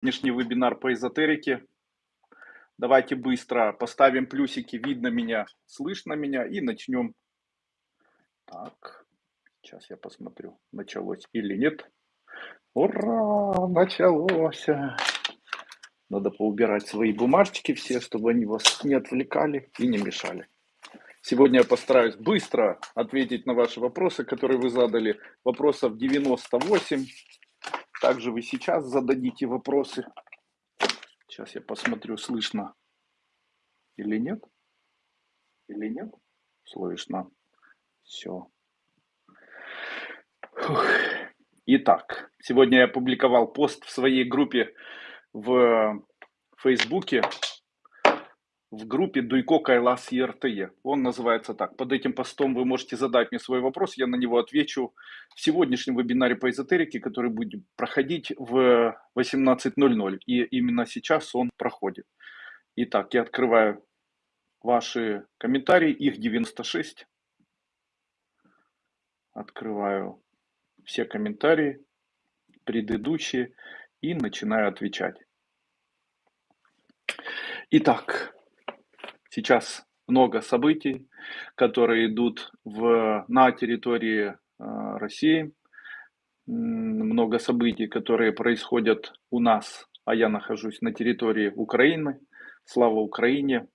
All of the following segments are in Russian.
сегодняшний вебинар по эзотерике. Давайте быстро поставим плюсики, видно меня, слышно меня и начнем. Так, сейчас я посмотрю, началось или нет. Ура, началось. Надо поубирать свои бумажечки все, чтобы они вас не отвлекали и не мешали. Сегодня я постараюсь быстро ответить на ваши вопросы, которые вы задали. Вопросов 98. Также вы сейчас зададите вопросы. Сейчас я посмотрю, слышно или нет. Или нет? Слышно. Все. Итак, сегодня я опубликовал пост в своей группе в Фейсбуке в группе Дуйко Кайлас ЕРТЕ. Он называется так. Под этим постом вы можете задать мне свой вопрос, я на него отвечу в сегодняшнем вебинаре по эзотерике, который будет проходить в 18.00. И именно сейчас он проходит. Итак, я открываю ваши комментарии, их 96. Открываю все комментарии, предыдущие, и начинаю отвечать. Итак, Сейчас много событий, которые идут в, на территории э, России, много событий, которые происходят у нас, а я нахожусь на территории Украины. Слава Украине!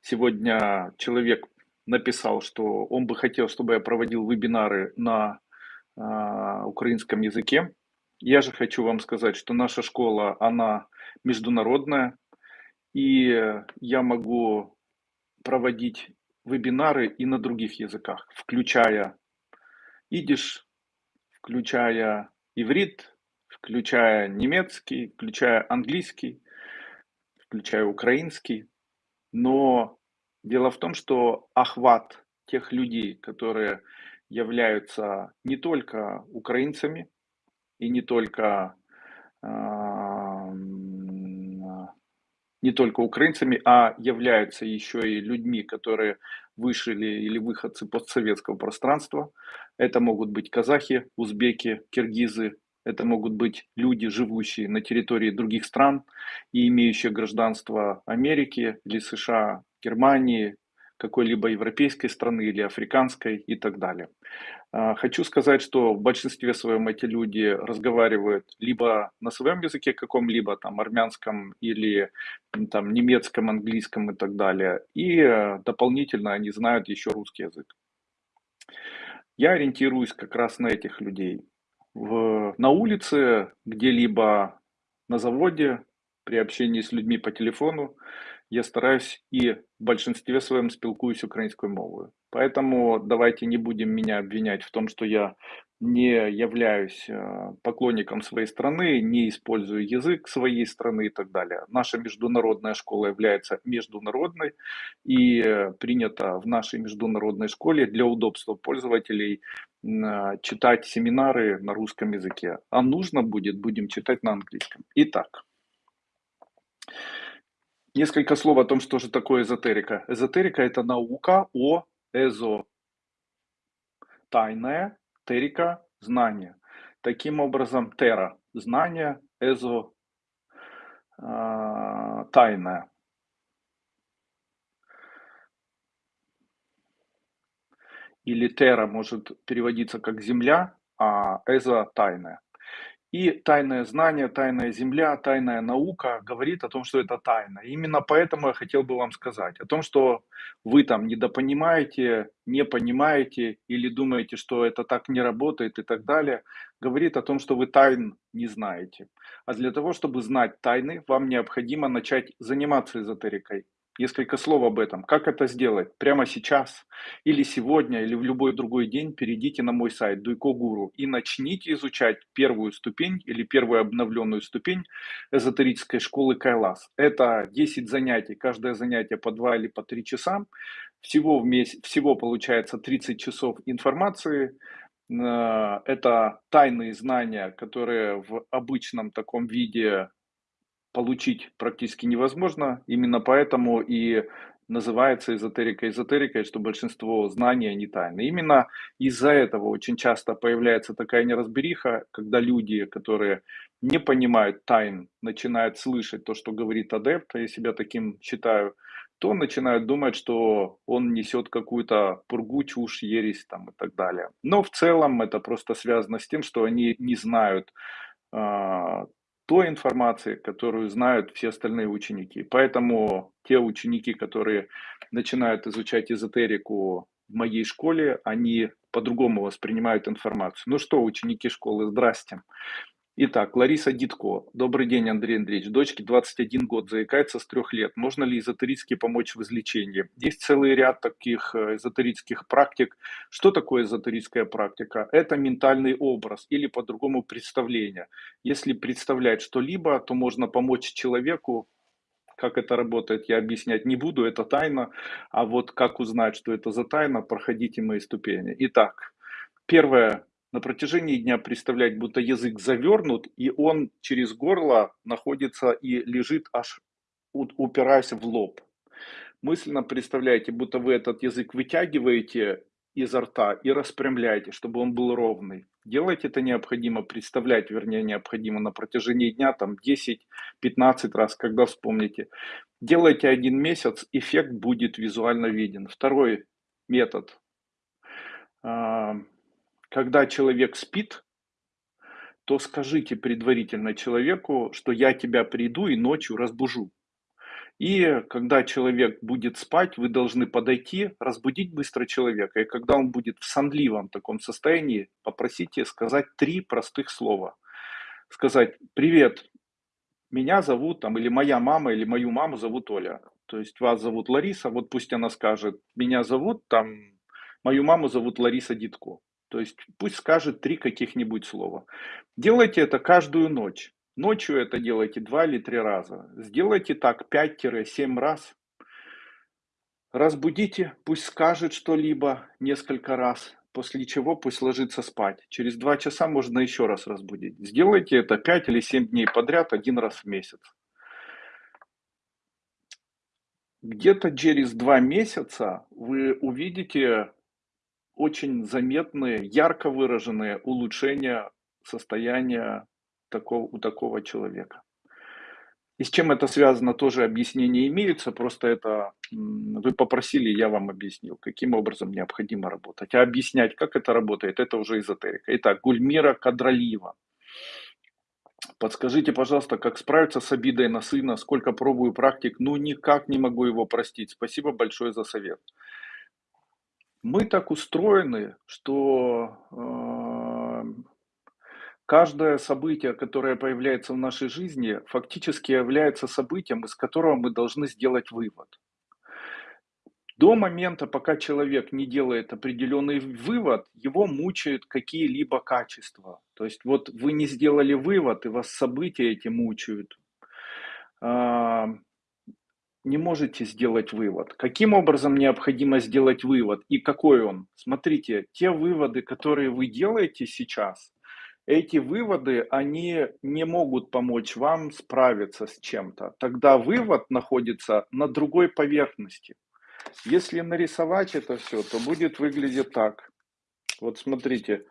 Сегодня человек написал, что он бы хотел, чтобы я проводил вебинары на э, украинском языке. Я же хочу вам сказать, что наша школа, она международная, и я могу проводить вебинары и на других языках, включая идиш, включая иврит, включая немецкий, включая английский, включая украинский. Но дело в том, что охват тех людей, которые являются не только украинцами и не только не только украинцами, а являются еще и людьми, которые вышли или выходцы постсоветского пространства. Это могут быть казахи, узбеки, киргизы, это могут быть люди, живущие на территории других стран и имеющие гражданство Америки или США, Германии, какой-либо европейской страны или африканской и так далее. А, хочу сказать, что в большинстве своем эти люди разговаривают либо на своем языке каком-либо, там, армянском или там, немецком, английском и так далее, и э, дополнительно они знают еще русский язык. Я ориентируюсь как раз на этих людей. В, на улице, где-либо на заводе, при общении с людьми по телефону, я стараюсь і в большинстве своем спілкуюсь українською мовою. Поэтому давайте не будем меня обвинять в том, что я не являюсь э, поклонником своей страны, не использую язык своей страны и так далее. Наша международная школа является международной и э, принято в нашей международной школе для удобства пользователей э, читать семинары на русском языке. А нужно будет, будем читать на английском. Итак, Несколько слов о том, что же такое эзотерика. Эзотерика – это наука о эзо. Тайная, терика – знание. Таким образом, тера – знание, эзо э, – тайное. Или тера может переводиться как земля, а эзо – тайное. И тайное знание, тайная земля, тайная наука говорит о том, что это тайна. Именно поэтому я хотел бы вам сказать о том, что вы там недопонимаете, не понимаете или думаете, что это так не работает и так далее, говорит о том, что вы тайн не знаете. А для того, чтобы знать тайны, вам необходимо начать заниматься эзотерикой. Несколько слов об этом. Как это сделать? Прямо сейчас или сегодня, или в любой другой день перейдите на мой сайт Дуйко Гуру и начните изучать первую ступень или первую обновленную ступень эзотерической школы Кайлас. Это 10 занятий, каждое занятие по 2 или по 3 часа. Всего, в месяц, всего получается 30 часов информации, э, это тайные знания, которые в обычном таком виде получить практически невозможно. Именно поэтому и называется эзотерика эзотерикой, что большинство знаний, они тайны. Именно из-за этого очень часто появляется такая неразбериха, когда люди, которые не понимают тайн, начинают слышать то, что говорит адепт, а я себя таким считаю, то начинают думать, что он несет какую-то пургу, чушь, ересь там и так далее. Но в целом это просто связано с тем, что они не знают э, той информации, которую знают все остальные ученики. Поэтому те ученики, которые начинают изучать эзотерику в моей школе, они по-другому воспринимают информацию. Ну что, ученики школы, здрасте. Итак, Лариса Дитко. Добрый день, Андрей Андреевич. Дочке 21 год, заикается с трех лет. Можно ли эзотерически помочь в излечении? Есть целый ряд таких э, эзотерических практик. Что такое эзотерическая практика? Это ментальный образ или по-другому представление. Если представлять что-либо, то можно помочь человеку как это работает, я объяснять не буду, это тайна. А вот как узнать, что это за тайна, проходите мои ступени. Итак, первое, на протяжении дня представлять, будто язык завернут, и он через горло находится и лежит аж упираясь в лоб. Мысленно представляете, будто вы этот язык вытягиваете изо рта и распрямляете, чтобы он был ровный. Делать это необходимо, представлять, вернее, необходимо на протяжении дня, там 10-15 раз, когда вспомните. Делайте один месяц, эффект будет визуально виден. Второй метод а, когда человек спит, то скажите предварительно человеку, что я тебя приду и ночью разбужу. И когда человек будет спать, вы должны подойти, разбудить быстро человека. И когда он будет в сонливом таком состоянии, попросите сказать три простых слова. Сказать «Привет, меня зовут, там, или моя мама, или мою маму зовут Оля». То есть вас зовут Лариса, вот пусть она скажет «Меня зовут, там, мою маму зовут Лариса Дитко». То есть пусть скажет три каких-нибудь слова. Делайте это каждую ночь. Ночью это делайте два или три раза. Сделайте так 5-7 раз. Разбудите, пусть скажет что-либо несколько раз, после чего пусть ложится спать. Через два часа можно еще раз разбудить. Сделайте это 5 или 7 дней подряд, один раз в месяц. Где-то через два месяца вы увидите очень заметные, ярко выраженные улучшения состояния такого, у такого человека. И с чем это связано, тоже объяснения имеются, просто это вы попросили, я вам объяснил, каким образом необходимо работать. А объяснять, как это работает, это уже эзотерика. Итак, Гульмира Кадралиева. Подскажите, пожалуйста, как справиться с обидой на сына, сколько пробую практик, ну никак не могу его простить. Спасибо большое за совет. Мы так устроены, что э, каждое событие, которое появляется в нашей жизни, фактически является событием, из которого мы должны сделать вывод. До момента, пока человек не делает определенный вывод, его мучают какие-либо качества. То есть вот вы не сделали вывод, и вас события эти мучают. А, не можете сделать вывод. Каким образом необходимо сделать вывод и какой он? Смотрите, те выводы, которые вы делаете сейчас, эти выводы, они не могут помочь вам справиться с чем-то. Тогда вывод находится на другой поверхности. Если нарисовать это все, то будет выглядеть так. Вот смотрите,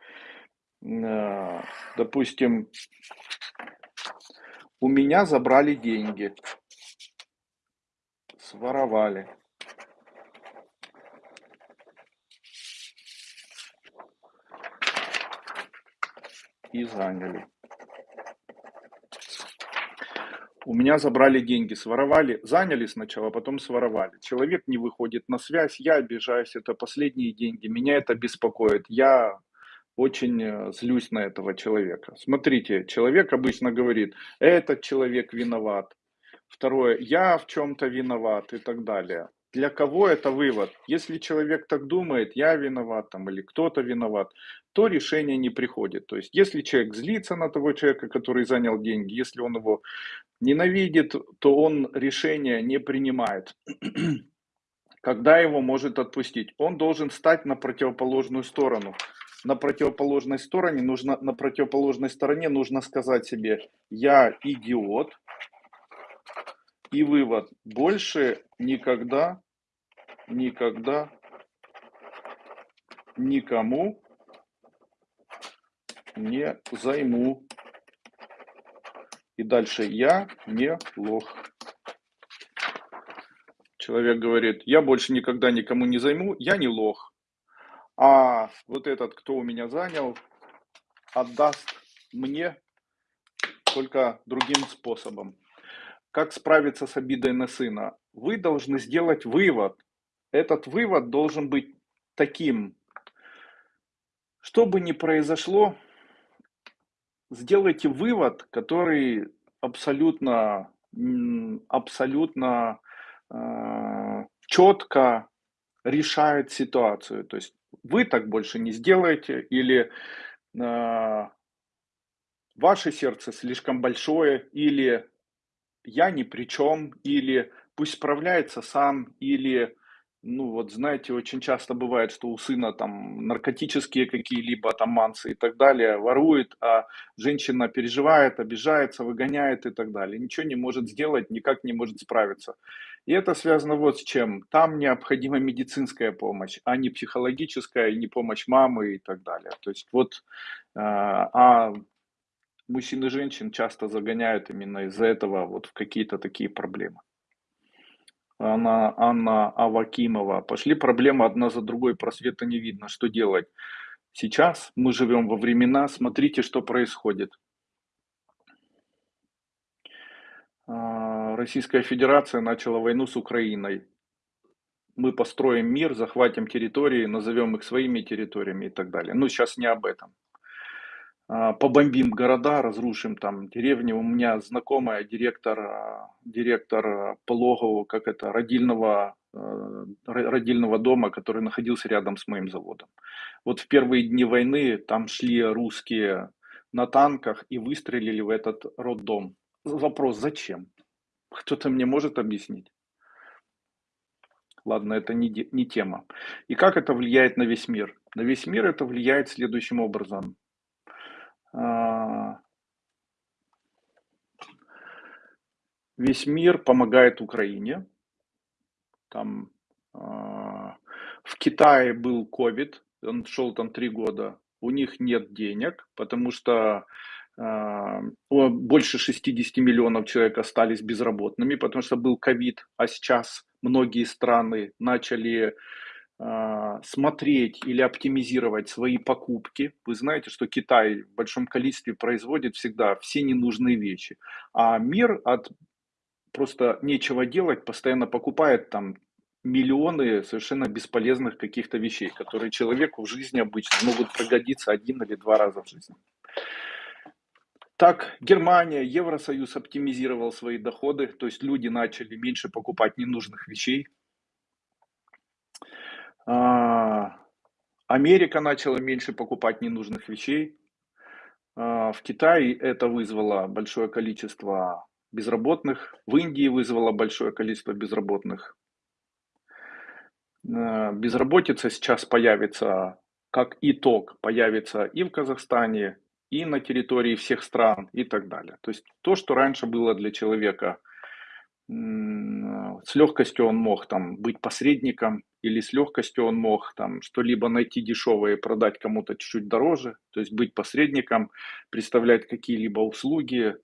э, допустим, у меня забрали деньги своровали и заняли. У меня забрали деньги, своровали, заняли сначала, потом своровали. Человек не выходит на связь, я обижаюсь, это последние деньги, меня это беспокоит. Я очень э, злюсь на этого человека. Смотрите, человек обычно говорит, этот человек виноват, Второе, я в чем-то виноват и так далее. Для кого это вывод? Если человек так думает, я виноват там, или кто-то виноват, то решение не приходит. То есть, если человек злится на того человека, который занял деньги, если он его ненавидит, то он решение не принимает. Когда его может отпустить? Он должен стать на противоположную сторону. На противоположной стороне нужно, на противоположной стороне нужно сказать себе, я идиот, и вывод, больше никогда никогда никому не займу. И дальше я не лох. Человек говорит, я больше никогда никому не займу, я не лох. А вот этот, кто у меня занял, отдаст мне только другим способом. Как справиться с обидой на сына? Вы должны сделать вывод. Этот вывод должен быть таким. Что бы ни произошло, сделайте вывод, который абсолютно, абсолютно э, четко решает ситуацию. То есть вы так больше не сделаете или э, ваше сердце слишком большое или я ни при чем, или пусть справляется сам, или ну вот знаете, очень часто бывает, что у сына там наркотические какие-либо там мансы и так далее, ворует, а женщина переживает, обижается, выгоняет и так далее. Ничего не может сделать, никак не может справиться. И это связано вот с чем. Там необходима медицинская помощь, а не психологическая, и не помощь мамы и так далее. То есть вот, а, а мужчин и женщин часто загоняют именно из-за этого вот в какие-то такие проблемы. Анна, Анна Авакимова. Пошли проблемы одна за другой, просвета не видно. Что делать? Сейчас мы живем во времена, смотрите, что происходит. А, Российская Федерация начала войну с Украиной. Мы построим мир, захватим территории, назовем их своими территориями и так далее. Но сейчас не об этом. А, побомбим города, разрушим там деревни. У меня знакомая директор, а, директор пологового, как это, родильного, э, родильного дома, который находился рядом с моим заводом. Вот в первые дни войны там шли русские на танках и выстрелили в этот роддом. Вопрос, зачем? Кто-то мне может объяснить? Ладно, это не, не тема. И как это влияет на весь мир? На весь мир это влияет следующим образом. А, весь мир помогает Украине. Там а, в Китае был ковид, он шел там три года. У них нет денег, потому что а, больше 60 миллионов человек остались безработными, потому что был ковид, а сейчас многие страны начали смотреть или оптимизировать свои покупки. Вы знаете, что Китай в большом количестве производит всегда все ненужные вещи, а мир от просто нечего делать постоянно покупает там миллионы совершенно бесполезных каких-то вещей, которые человеку в жизни обычно могут пригодиться один или два раза в жизни. Так, Германия, Евросоюз оптимизировал свои доходы, то есть люди начали меньше покупать ненужных вещей, а, Америка начала меньше покупать ненужных вещей. А, в Китае это вызвало большое количество безработных. В Индии вызвало большое количество безработных. А, безработица сейчас появится, как итог, появится и в Казахстане, и на территории всех стран и так далее. То есть то, что раньше было для человека с легкостью он мог там быть посредником, или с легкостью он мог там что-либо найти дешевое и продать кому-то чуть-чуть дороже, то есть быть посредником, представлять какие-либо услуги,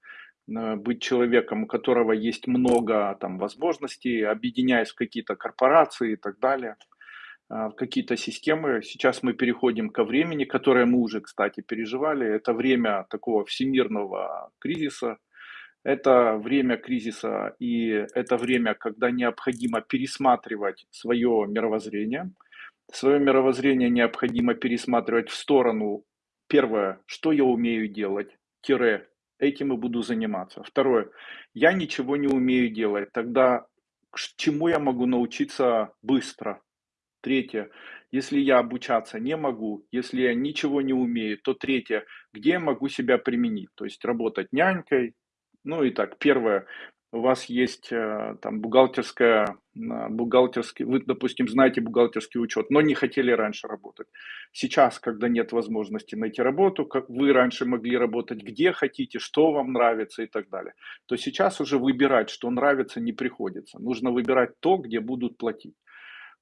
э, быть человеком, у которого есть много там возможностей, объединяясь в какие-то корпорации и так далее, в какие-то системы. Сейчас мы переходим ко времени, которое мы уже, кстати, переживали. Это время такого всемирного кризиса, это время кризиса и это время, когда необходимо пересматривать свое мировоззрение. Свое мировоззрение необходимо пересматривать в сторону, первое, что я умею делать, тире, этим и буду заниматься. Второе, я ничего не умею делать, тогда чему я могу научиться быстро. Третье, если я обучаться не могу, если я ничего не умею, то третье, где я могу себя применить, то есть работать нянькой, ну и так, первое, у вас есть э, там бухгалтерская, бухгалтерский, вы, допустим, знаете бухгалтерский учет, но не хотели раньше работать. Сейчас, когда нет возможности найти работу, как вы раньше могли работать где хотите, что вам нравится и так далее, то сейчас уже выбирать, что нравится, не приходится. Нужно выбирать то, где будут платить.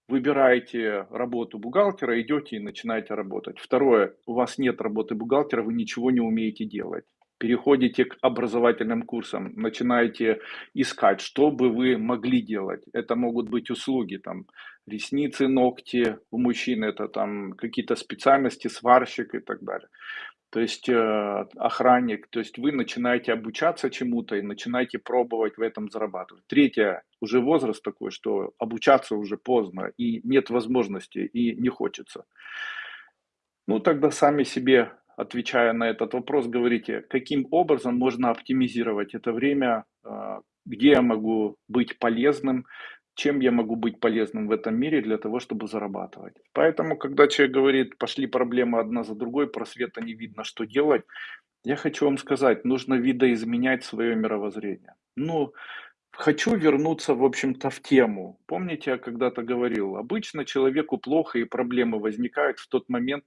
выбираете работу бухгалтера, идете и начинаете работать. Второе, у вас нет работы бухгалтера, вы ничего не умеете делать. Переходите к образовательным курсам, начинаете искать, что бы вы могли делать. Это могут быть услуги, там, ресницы, ногти, у мужчин это там какие-то специальности, сварщик и так далее то есть э, охранник, то есть вы начинаете обучаться чему-то и начинаете пробовать в этом зарабатывать. Третье, уже возраст такой, что обучаться уже поздно и нет возможности и не хочется. Ну тогда сами себе, отвечая на этот вопрос, говорите, каким образом можно оптимизировать это время, э, где я могу быть полезным, чем я могу быть полезным в этом мире для того, чтобы зарабатывать. Поэтому, когда человек говорит, пошли проблемы одна за другой, просвета не видно, что делать, я хочу вам сказать, нужно видоизменять свое мировоззрение. Ну, хочу вернуться, в общем-то, в тему. Помните, я когда-то говорил, обычно человеку плохо и проблемы возникают в тот момент,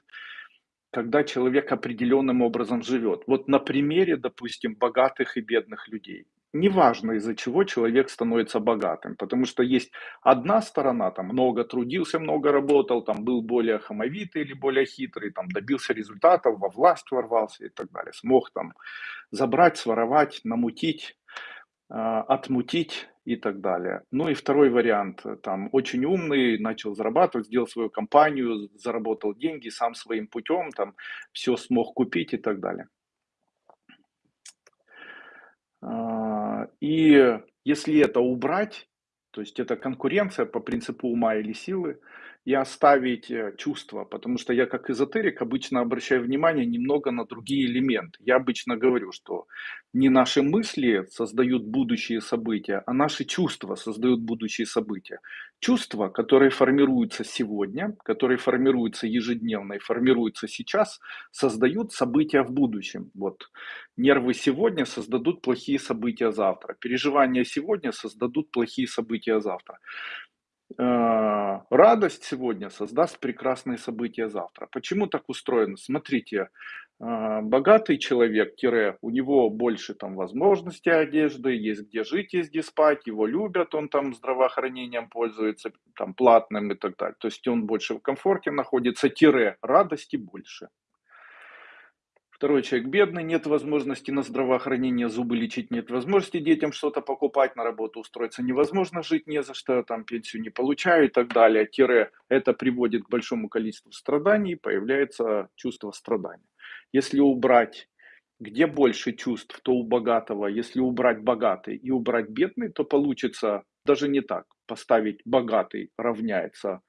когда человек определенным образом живет. Вот на примере, допустим, богатых и бедных людей. Неважно из-за чего человек становится богатым, потому что есть одна сторона, там много трудился, много работал, там был более хамовитый или более хитрый, там добился результатов, во власть ворвался и так далее, смог там забрать, своровать, намутить, а, отмутить и так далее. Ну и второй вариант, там очень умный, начал зарабатывать, сделал свою компанию, заработал деньги сам своим путем, там все смог купить и так далее. А, и если это убрать, то есть это конкуренция по принципу ума или силы, и оставить э, чувства, потому что я как эзотерик обычно обращаю внимание немного на другие элементы. Я обычно говорю, что не наши мысли создают будущие события, а наши чувства создают будущие события. Чувства, которые формируются сегодня, которые формируются ежедневно и формируются сейчас, создают события в будущем. Вот. Нервы сегодня создадут плохие события завтра. Переживания сегодня создадут плохие события завтра. Э, радость сегодня создаст прекрасные события завтра. Почему так устроено? Смотрите, э, богатый человек, тире, у него больше там возможностей одежды, есть где жить, есть где спать, его любят, он там здравоохранением пользуется, там платным и так далее. То есть он больше в комфорте находится, тире, радости больше. Второй человек бедный, нет возможности на здравоохранение, зубы лечить, нет возможности детям что-то покупать, на работу устроиться невозможно, жить не за что, там пенсию не получаю и так далее. Тире это приводит к большому количеству страданий, появляется чувство страдания. Если убрать где больше чувств, то у богатого. Если убрать богатый и убрать бедный, то получится даже не так. Поставить богатый равняется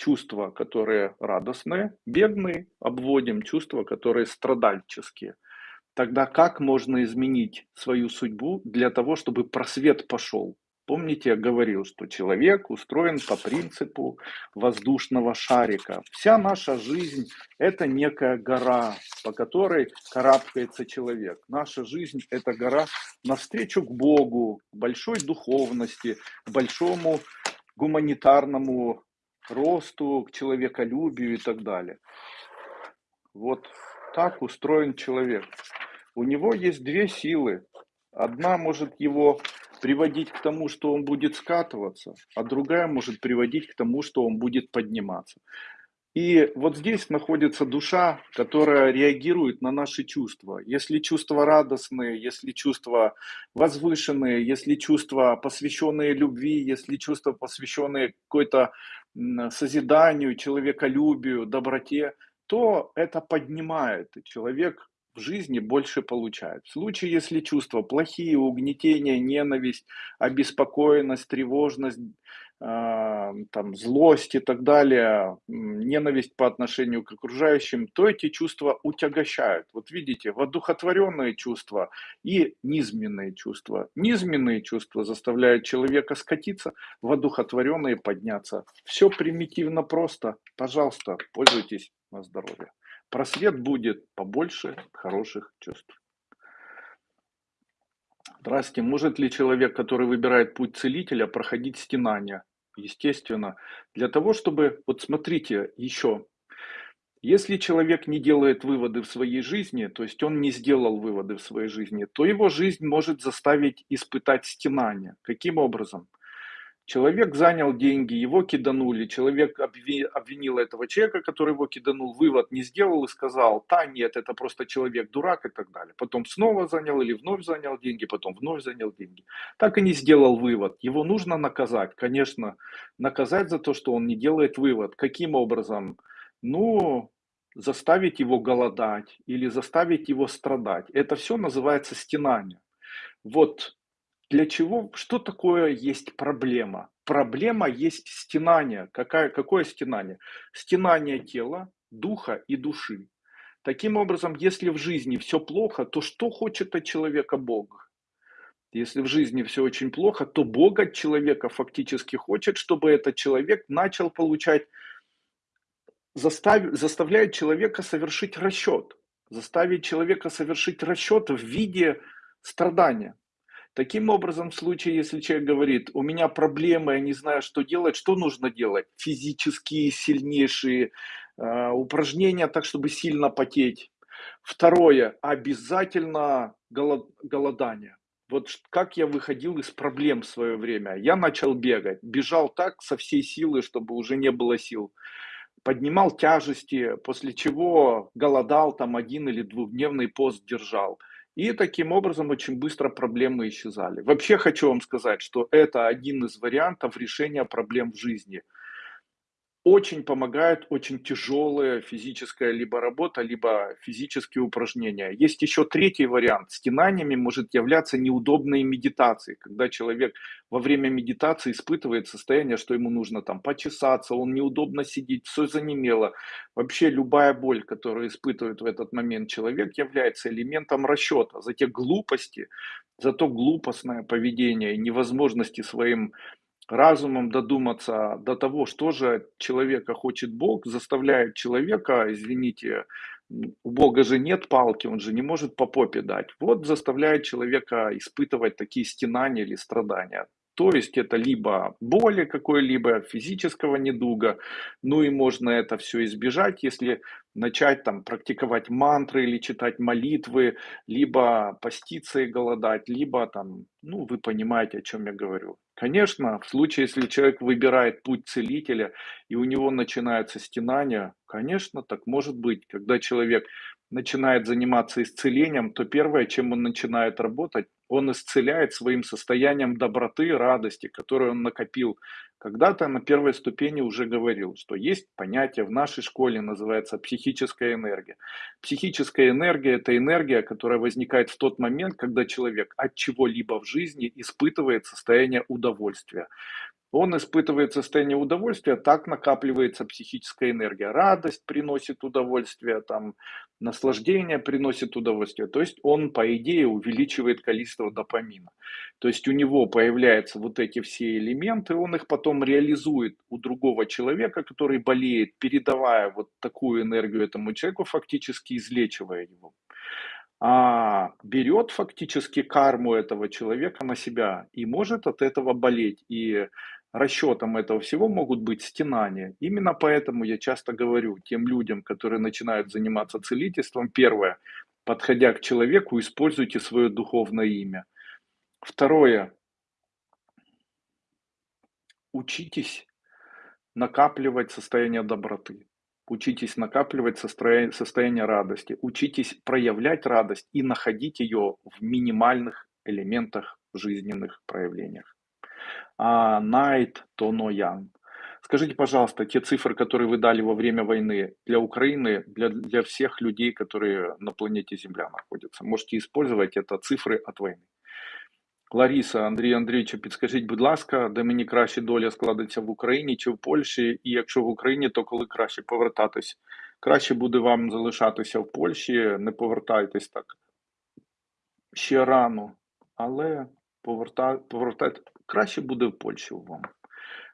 чувства, которые радостные, бедные, обводим чувства, которые страдальческие. Тогда как можно изменить свою судьбу для того, чтобы просвет пошел? Помните, я говорил, что человек устроен по принципу воздушного шарика. Вся наша жизнь – это некая гора, по которой карабкается человек. Наша жизнь – это гора навстречу к Богу, большой духовности, к большому гуманитарному росту, к человеколюбию и так далее. Вот так устроен человек. У него есть две силы. Одна может его приводить к тому, что он будет скатываться, а другая может приводить к тому, что он будет подниматься. И вот здесь находится душа, которая реагирует на наши чувства. Если чувства радостные, если чувства возвышенные, если чувства посвященные любви, если чувства посвященные какой-то созиданию, человеколюбию, доброте, то это поднимает, и человек в жизни больше получает. В случае, если чувства плохие, угнетение, ненависть, обеспокоенность, тревожность, э, там, злость и так далее, ненависть по отношению к окружающим, то эти чувства утягощают. Вот видите, воодухотворенные чувства и низменные чувства. Низменные чувства заставляют человека скатиться, воодухотворенные подняться. Все примитивно просто. Пожалуйста, пользуйтесь на здоровье просвет будет побольше хороших чувств. Здравствуйте. Может ли человек, который выбирает путь целителя, проходить стенания? Естественно. Для того, чтобы... Вот смотрите еще. Если человек не делает выводы в своей жизни, то есть он не сделал выводы в своей жизни, то его жизнь может заставить испытать стенания. Каким образом? Человек занял деньги, его киданули, человек обви обвинил этого человека, который его киданул, вывод не сделал и сказал: "Да нет, это просто человек дурак" и так далее. Потом снова занял или вновь занял деньги, потом вновь занял деньги. Так и не сделал вывод. Его нужно наказать, конечно, наказать за то, что он не делает вывод. Каким образом? Ну, заставить его голодать или заставить его страдать. Это все называется стенание. Вот для чего, что такое есть проблема? Проблема есть стенание. Какая, какое стенание? Стенание тела, духа и души. Таким образом, если в жизни все плохо, то что хочет от человека Бог? Если в жизни все очень плохо, то Бог от человека фактически хочет, чтобы этот человек начал получать, застав, заставляет человека совершить расчет. Заставить человека совершить расчет в виде страдания. Таким образом, в случае, если человек говорит, у меня проблемы, я не знаю, что делать, что нужно делать? Физические сильнейшие э, упражнения, так чтобы сильно потеть. Второе, обязательно голод, голодание. Вот как я выходил из проблем в свое время. Я начал бегать, бежал так со всей силы, чтобы уже не было сил. Поднимал тяжести, после чего голодал, там один или двухдневный пост держал. И таким образом очень быстро проблемы исчезали. Вообще хочу вам сказать, что это один из вариантов решения проблем в жизни – очень помогает очень тяжелая физическая либо работа, либо физические упражнения. Есть еще третий вариант. Стенаниями может являться неудобные медитации, когда человек во время медитации испытывает состояние, что ему нужно там почесаться, он неудобно сидит, все занемело. Вообще любая боль, которую испытывает в этот момент человек, является элементом расчета за те глупости, за то глупостное поведение и невозможности своим разумом додуматься до того, что же человека хочет Бог, заставляет человека, извините, у Бога же нет палки, он же не может по попе дать. Вот заставляет человека испытывать такие стенания или страдания. То есть это либо боли какой-либо, физического недуга, ну и можно это все избежать, если начать там практиковать мантры или читать молитвы, либо поститься и голодать, либо там, ну вы понимаете, о чем я говорю. Конечно, в случае, если человек выбирает путь целителя и у него начинается стенание, конечно, так может быть, когда человек начинает заниматься исцелением, то первое, чем он начинает работать, он исцеляет своим состоянием доброты, радости, которую он накопил. Когда-то на первой ступени уже говорил, что есть понятие в нашей школе, называется психическая энергия. Психическая энергия – это энергия, которая возникает в тот момент, когда человек от чего-либо в жизни испытывает состояние удовольствия он испытывает состояние удовольствия, так накапливается психическая энергия. Радость приносит удовольствие, там, наслаждение приносит удовольствие. То есть он, по идее, увеличивает количество допамина. То есть у него появляются вот эти все элементы, он их потом реализует у другого человека, который болеет, передавая вот такую энергию этому человеку, фактически излечивая его а берет фактически карму этого человека на себя и может от этого болеть. И расчетом этого всего могут быть стенания. Именно поэтому я часто говорю тем людям, которые начинают заниматься целительством, первое, подходя к человеку, используйте свое духовное имя. Второе, учитесь накапливать состояние доброты. Учитесь накапливать состояние, радости. Учитесь проявлять радость и находить ее в минимальных элементах жизненных проявлениях Найт Тоноян. Скажите, пожалуйста, те цифры, которые вы дали во время войны для Украины, для, для всех людей, которые на планете Земля находятся, можете использовать это цифры от войны. Лариса, Андрій Андрійовичу, підскажіть, будь ласка, де мені краще доля складеться в Україні чи в Польщі, і якщо в Україні, то коли краще повертатись? Краще буде вам залишатися в Польщі, не повертайтесь так ще рано, але поверта... повертайте Краще буде в Польщі вам.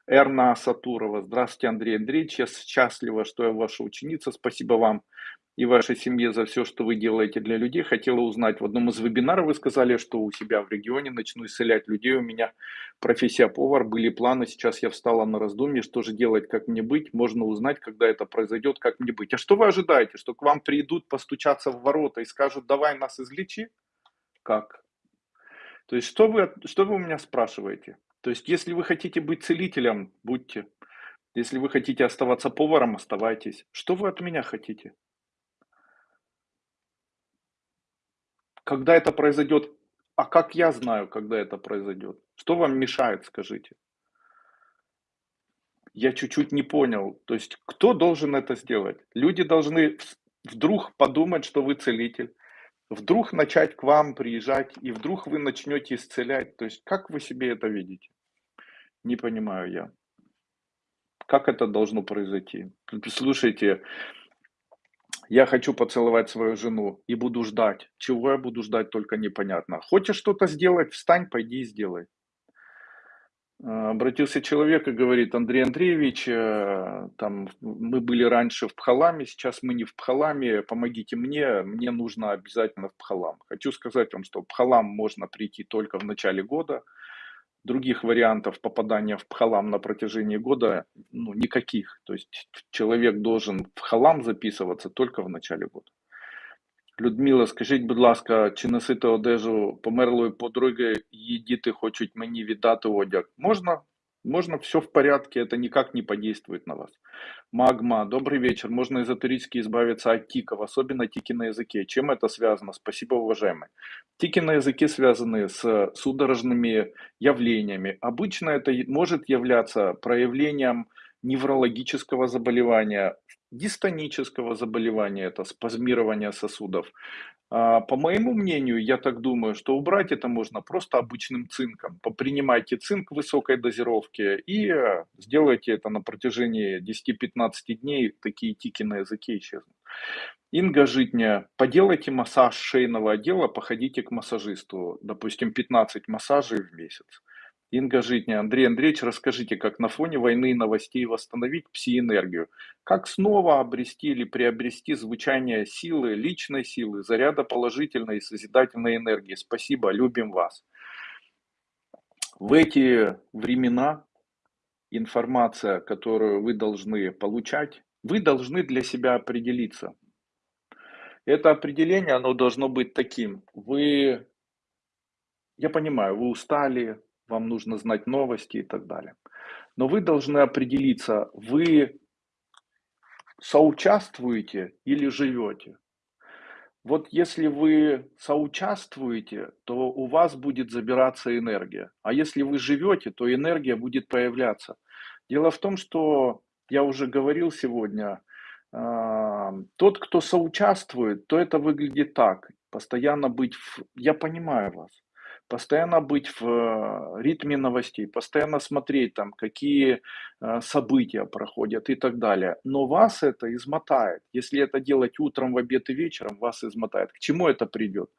Эрна Сатурова. Здравствуйте, Андрей Андреевич. Я счастлива, что я ваша ученица. Спасибо вам и вашей семье за все, что вы делаете для людей. Хотела узнать, в одном из вебинаров вы сказали, что у себя в регионе начну исцелять людей. У меня профессия повар, были планы. Сейчас я встала на раздумье, что же делать, как мне быть. Можно узнать, когда это произойдет, как мне быть. А что вы ожидаете? Что к вам придут постучаться в ворота и скажут, давай нас излечи? Как? То есть, что вы, что вы у меня спрашиваете? То есть, если вы хотите быть целителем, будьте. Если вы хотите оставаться поваром, оставайтесь. Что вы от меня хотите? Когда это произойдет? А как я знаю, когда это произойдет? Что вам мешает, скажите? Я чуть-чуть не понял. То есть, кто должен это сделать? Люди должны вдруг подумать, что вы целитель, вдруг начать к вам приезжать, и вдруг вы начнете исцелять. То есть, как вы себе это видите? Не понимаю я. Как это должно произойти? Слушайте, я хочу поцеловать свою жену и буду ждать. Чего я буду ждать, только непонятно. Хочешь что-то сделать, встань, пойди и сделай. А, обратился человек и говорит, Андрей Андреевич, э, там, мы были раньше в Пхаламе, сейчас мы не в Пхаламе, помогите мне, мне нужно обязательно в Пхалам. Хочу сказать вам, что в Пхалам можно прийти только в начале года, других вариантов попадания в Пхалам на протяжении года ну, никаких. То есть человек должен в Халам записываться только в начале года. Людмила, скажіть, будь ласка, чи носити одежу померлої подруги, її діти хочуть мені віддати одяг? Можна, можно, все в порядке, это никак не подействует на вас. Магма, добрый вечер. Можно эзотерически избавиться от тиков, особенно тики на языке. Чем это связано? Спасибо, уважаемый. Тики на языке связаны с судорожными явлениями. Обычно это может являться проявлением неврологического заболевания, дистонического заболевания, это спазмирование сосудов. А, по моему мнению, я так думаю, что убрать это можно просто обычным цинком. Попринимайте цинк высокой дозировке и э, сделайте это на протяжении 10-15 дней, такие тики на языке исчезнут. Инга Житня, поделайте массаж шейного отдела, походите к массажисту, допустим, 15 массажей в месяц. Инга Житня, Андрей Андреевич, расскажите, как на фоне войны и новостей восстановить пси-энергию? Как снова обрести или приобрести звучание силы, личной силы, заряда положительной и созидательной энергии? Спасибо, любим вас. В эти времена информация, которую вы должны получать, вы должны для себя определиться. Это определение, оно должно быть таким. Вы, я понимаю, вы устали, вам нужно знать новости и так далее. Но вы должны определиться, вы соучаствуете или живете. Вот если вы соучаствуете, то у вас будет забираться энергия. А если вы живете, то энергия будет появляться. Дело в том, что я уже говорил сегодня, а, тот, кто соучаствует, то это выглядит так. Постоянно быть в... Я понимаю вас постоянно быть в э, ритме новостей, постоянно смотреть там, какие э, события проходят и так далее. Но вас это измотает. Если это делать утром, в обед и вечером, вас измотает. К чему это придет?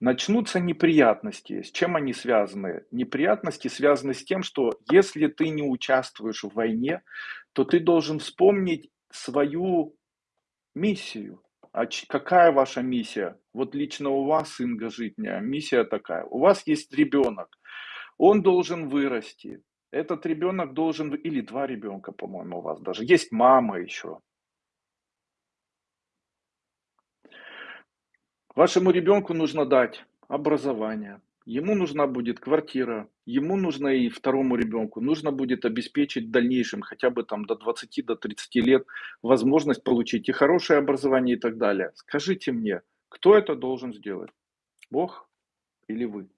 Начнутся неприятности. С чем они связаны? Неприятности связаны с тем, что если ты не участвуешь в войне, то ты должен вспомнить свою миссию. А какая ваша миссия? Вот лично у вас, Инга Житня, миссия такая. У вас есть ребенок, он должен вырасти. Этот ребенок должен, или два ребенка, по-моему, у вас даже. Есть мама еще. Вашему ребенку нужно дать образование, Ему нужна будет квартира, ему нужно и второму ребенку, нужно будет обеспечить в дальнейшем хотя бы там до 20, до 30 лет возможность получить и хорошее образование и так далее. Скажите мне, кто это должен сделать? Бог или вы?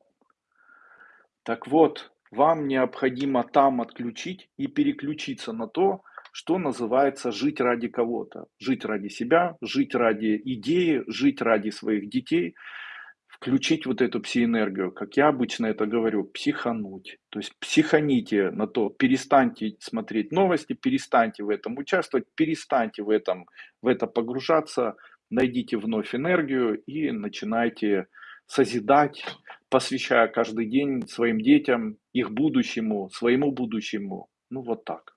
Так вот, вам необходимо там отключить и переключиться на то, что называется жить ради кого-то. Жить ради себя, жить ради идеи, жить ради своих детей – включить вот эту псиэнергию, как я обычно это говорю, психануть. То есть психаните на то, перестаньте смотреть новости, перестаньте в этом участвовать, перестаньте в, этом, в это погружаться, найдите вновь энергию и начинайте созидать, посвящая каждый день своим детям, их будущему, своему будущему. Ну вот так.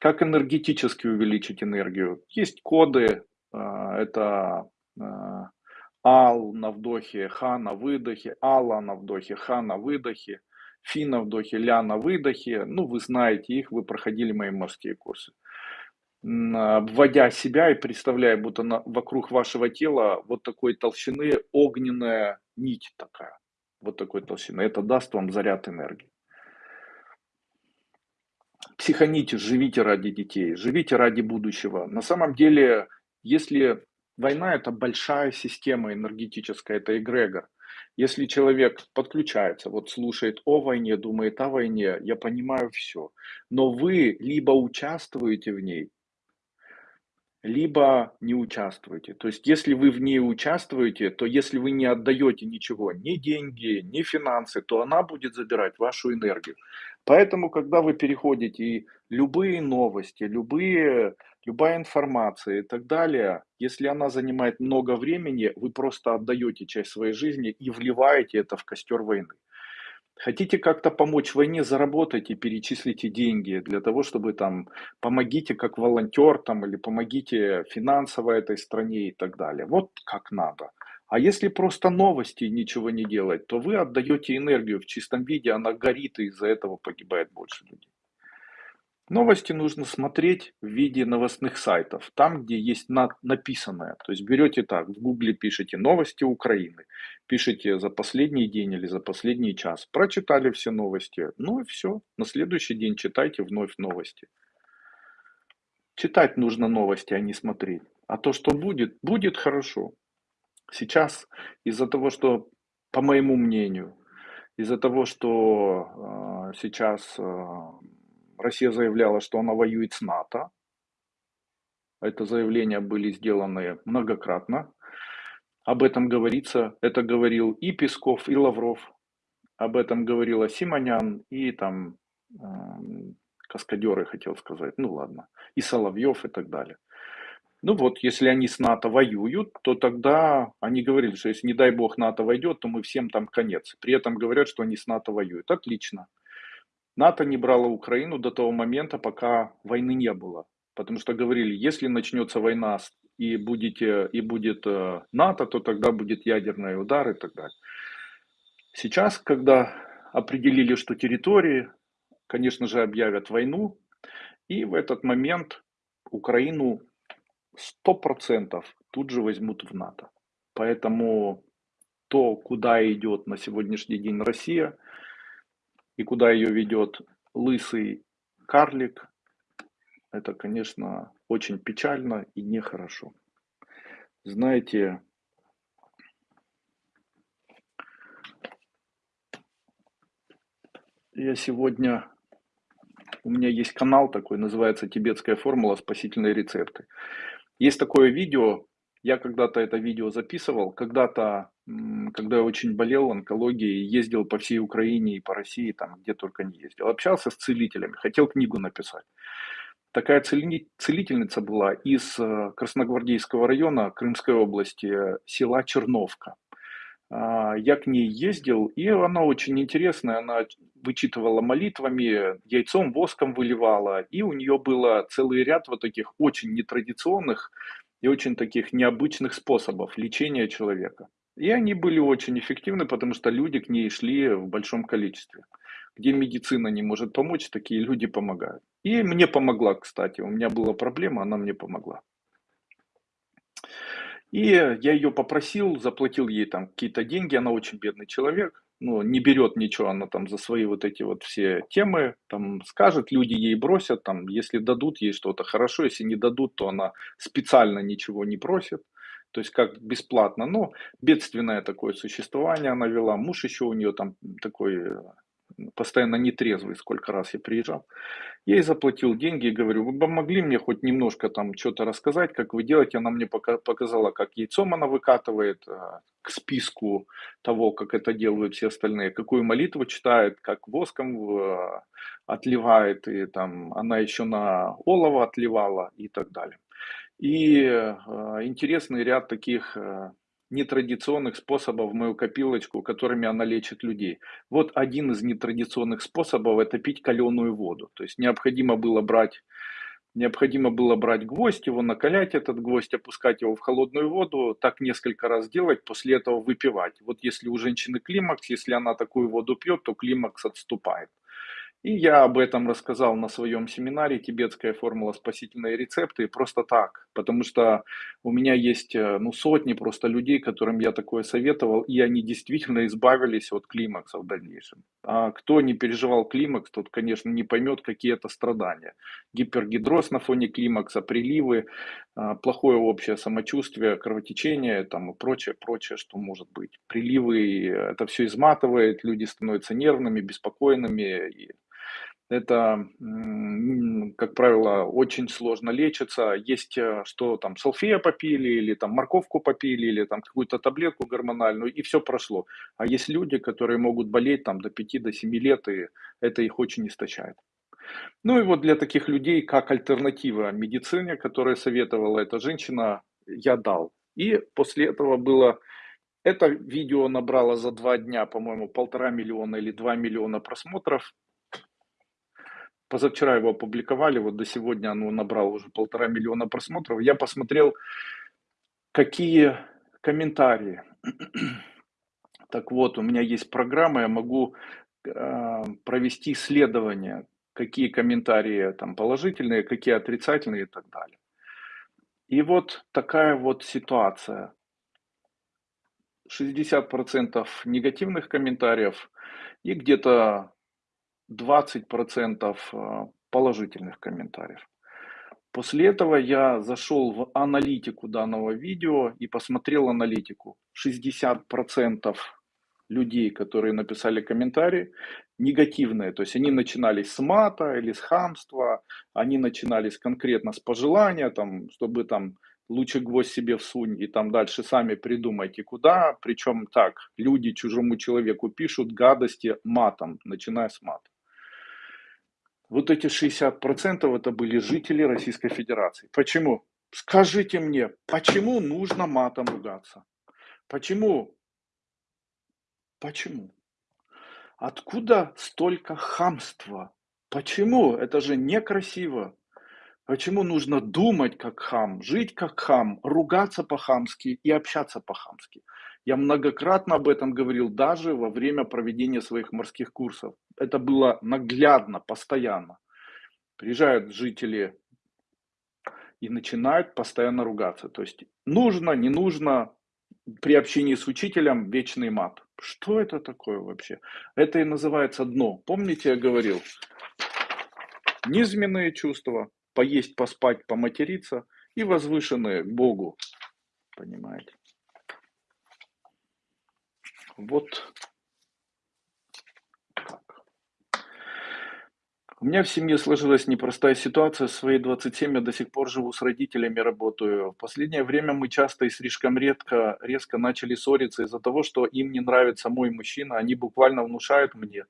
Как энергетически увеличить энергию? Есть коды, а, это а, Ал на вдохе, Ха на выдохе, Алла на вдохе, Ха на выдохе, Фи на вдохе, Ля на выдохе. Ну, вы знаете их, вы проходили мои морские курсы. Вводя себя и представляя, будто на, вокруг вашего тела вот такой толщины огненная нить такая. Вот такой толщины. Это даст вам заряд энергии. психаните, живите ради детей, живите ради будущего. На самом деле, если война это большая система энергетическая, это эгрегор. Если человек подключается, вот слушает о войне, думает о войне, я понимаю все. Но вы либо участвуете в ней, либо не участвуете. То есть, если вы в ней участвуете, то если вы не отдаете ничего, ни деньги, ни финансы, то она будет забирать вашу энергию. Поэтому, когда вы переходите и любые новости, любые, любая информация и так далее, если она занимает много времени, вы просто отдаете часть своей жизни и вливаете это в костер войны. Хотите как-то помочь войне, заработайте, перечислите деньги для того, чтобы там помогите как волонтер там или помогите финансово этой стране и так далее. Вот как надо. А если просто новости ничего не делать, то вы отдаете энергию в чистом виде, она горит и из-за этого погибает больше людей. Новости нужно смотреть в виде новостных сайтов, там, где есть на, написанное. То есть берете так, в гугле пишите новости Украины, пишите за последний день или за последний час, прочитали все новости, ну и все, на следующий день читайте вновь новости. Читать нужно новости, а не смотреть. А то, что будет, будет хорошо. Сейчас из-за того, что, по моему мнению, из-за того, что э, сейчас э, Россия заявляла, что она воюет с НАТО. Это заявления были сделаны многократно. Об этом говорится. Это говорил и Песков, и Лавров. Об этом говорила Симонян и там э, каскадеры, хотел сказать. Ну ладно. И Соловьев и так далее. Ну вот, если они с НАТО воюют, то тогда они говорили, что если не дай бог НАТО войдет, то мы всем там конец. При этом говорят, что они с НАТО воюют. Отлично. НАТО не брало Украину до того момента, пока войны не было. Потому что говорили, если начнется война и, будете, и будет э, НАТО, то тогда будет ядерный удар и так далее. Сейчас, когда определили, что территории, конечно же, объявят войну, и в этот момент Украину 100% тут же возьмут в НАТО. Поэтому то, куда идет на сегодняшний день Россия – и куда ее ведет лысый карлик, это, конечно, очень печально и нехорошо. Знаете, я сегодня, у меня есть канал такой, называется «Тибетская формула. Спасительные рецепты». Есть такое видео, я когда-то это видео записывал, когда-то, когда я очень болел онкологией, ездил по всей Украине и по России, там где только не ездил. Общался с целителями, хотел книгу написать. Такая целительница была из э, Красногвардейского района Крымской области, села Черновка. А, я к ней ездил, и она очень интересная, она вычитывала молитвами, яйцом, воском выливала, и у нее было целый ряд вот таких очень нетрадиционных и очень таких необычных способов лечения человека. И они были очень эффективны, потому что люди к ней шли в большом количестве. Где медицина не может помочь, такие люди помогают. И мне помогла, кстати. У меня была проблема, она мне помогла. И я ее попросил, заплатил ей там какие-то деньги, она очень бедный человек ну, не берет ничего, она там за свои вот эти вот все темы, там скажет, люди ей бросят, там, если дадут ей что-то хорошо, если не дадут, то она специально ничего не просит, то есть как бесплатно, но бедственное такое существование она вела, муж еще у нее там такой э, постоянно нетрезвый, сколько раз я приезжал. Я ей заплатил деньги и говорю, вы бы могли мне хоть немножко там что-то рассказать, как вы делаете. Она мне показала, как яйцом она выкатывает э, к списку того, как это делают все остальные, какую молитву читает, как воском э, отливает, и там она еще на олово отливала и так далее. И э, интересный ряд таких нетрадиционных способов в мою копилочку, которыми она лечит людей. Вот один из нетрадиционных способов – это пить каленую воду. То есть необходимо было брать Необходимо было брать гвоздь, его накалять, этот гвоздь, опускать его в холодную воду, так несколько раз делать, после этого выпивать. Вот если у женщины климакс, если она такую воду пьет, то климакс отступает. И я об этом рассказал на своем семинаре «Тибетская формула спасительные рецепты» просто так, потому что у меня есть э, ну, сотни просто людей, которым я такое советовал, и они действительно избавились от климакса в дальнейшем. А кто не переживал климакс, тот, конечно, не поймет, какие это страдания. Гипергидроз на фоне климакса, приливы, а, плохое общее самочувствие, кровотечение там, и прочее, прочее, что может быть. Приливы, это все изматывает, люди становятся нервными, беспокойными, и это, как правило, очень сложно лечится. Есть, э, что там салфея попили, или там морковку попили, или там какую-то таблетку гормональную, и все прошло. А есть люди, которые могут болеть там до 5 до 7 лет, и это их очень истощает. Ну и вот для таких людей, как альтернатива медицине, которая советовала эта женщина, я дал. И после этого было это видео набрало за два дня, по-моему, полтора миллиона или два миллиона просмотров. Позавчера его опубликовали, вот до сегодня оно набрало уже полтора миллиона просмотров. Я посмотрел, какие комментарии. Так вот, у меня есть программа, я могу э, провести исследование, какие комментарии там положительные, какие отрицательные и так далее. И вот такая вот ситуация. 60% негативных комментариев и где-то 20% э, положительных комментариев. После этого я зашел в аналитику данного видео и посмотрел аналитику. 60% людей, которые написали комментарии, негативные. То есть они начинались с мата или с хамства, они начинались конкретно с пожелания, там, чтобы там лучше гвоздь себе всунь и там дальше сами придумайте куда. Причем так, люди чужому человеку пишут гадости матом, начиная с мата. Вот эти 60% это были жители Российской Федерации. Почему? Скажите мне, почему нужно матом ругаться? Почему? Почему? Откуда столько хамства? Почему? Это же некрасиво. Почему нужно думать как хам, жить как хам, ругаться по-хамски и общаться по-хамски? Я многократно об этом говорил даже во время проведения своих морских курсов. Это было наглядно, постоянно. Приезжают жители и начинают постоянно ругаться. То есть нужно, не нужно, при общении с учителем вечный мат. Что это такое вообще? Это и называется дно. Помните, я говорил, низменные чувства, поесть, поспать, поматериться и возвышенные к Богу. Понимаете? Вот У меня в семье сложилась непростая ситуация. В свои 27 я до сих пор живу с родителями, работаю. В последнее время мы часто и слишком редко, резко начали ссориться из-за того, что им не нравится мой мужчина. Они буквально внушают мне,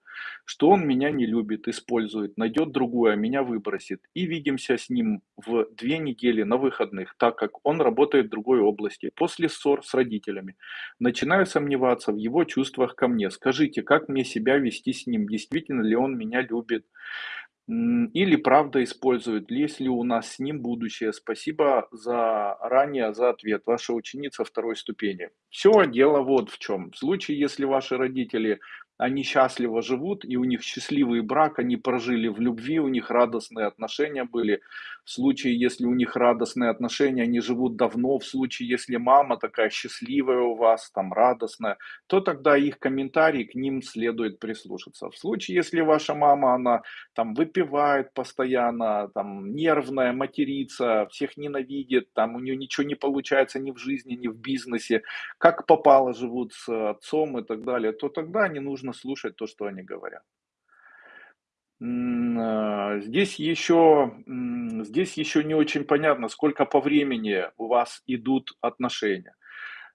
что он меня не любит, использует, найдет другую, а меня выбросит. И видимся с ним в две недели на выходных, так как он работает в другой области. После ссор с родителями начинаю сомневаться в его чувствах ко мне. Скажите, как мне себя вести с ним? Действительно ли он меня любит? Или правда использует, есть ли у нас с ним будущее. Спасибо за ранее за ответ. Ваша ученица второй ступени. Все, дело вот в чем. В случае, если ваши родители они счастливо живут, и у них счастливый брак, они прожили в любви, у них радостные отношения были. В случае, если у них радостные отношения, они живут давно. В случае, если мама такая счастливая у вас, там радостная, то тогда их комментарии к ним следует прислушаться. В случае, если ваша мама, она там выпивает постоянно, там нервная, матерится, всех ненавидит, там у нее ничего не получается ни в жизни, ни в бизнесе, как попало живут с отцом и так далее, то тогда не нужно слушать то, что они говорят. А, здесь еще, здесь еще не очень понятно, сколько по времени у вас идут отношения.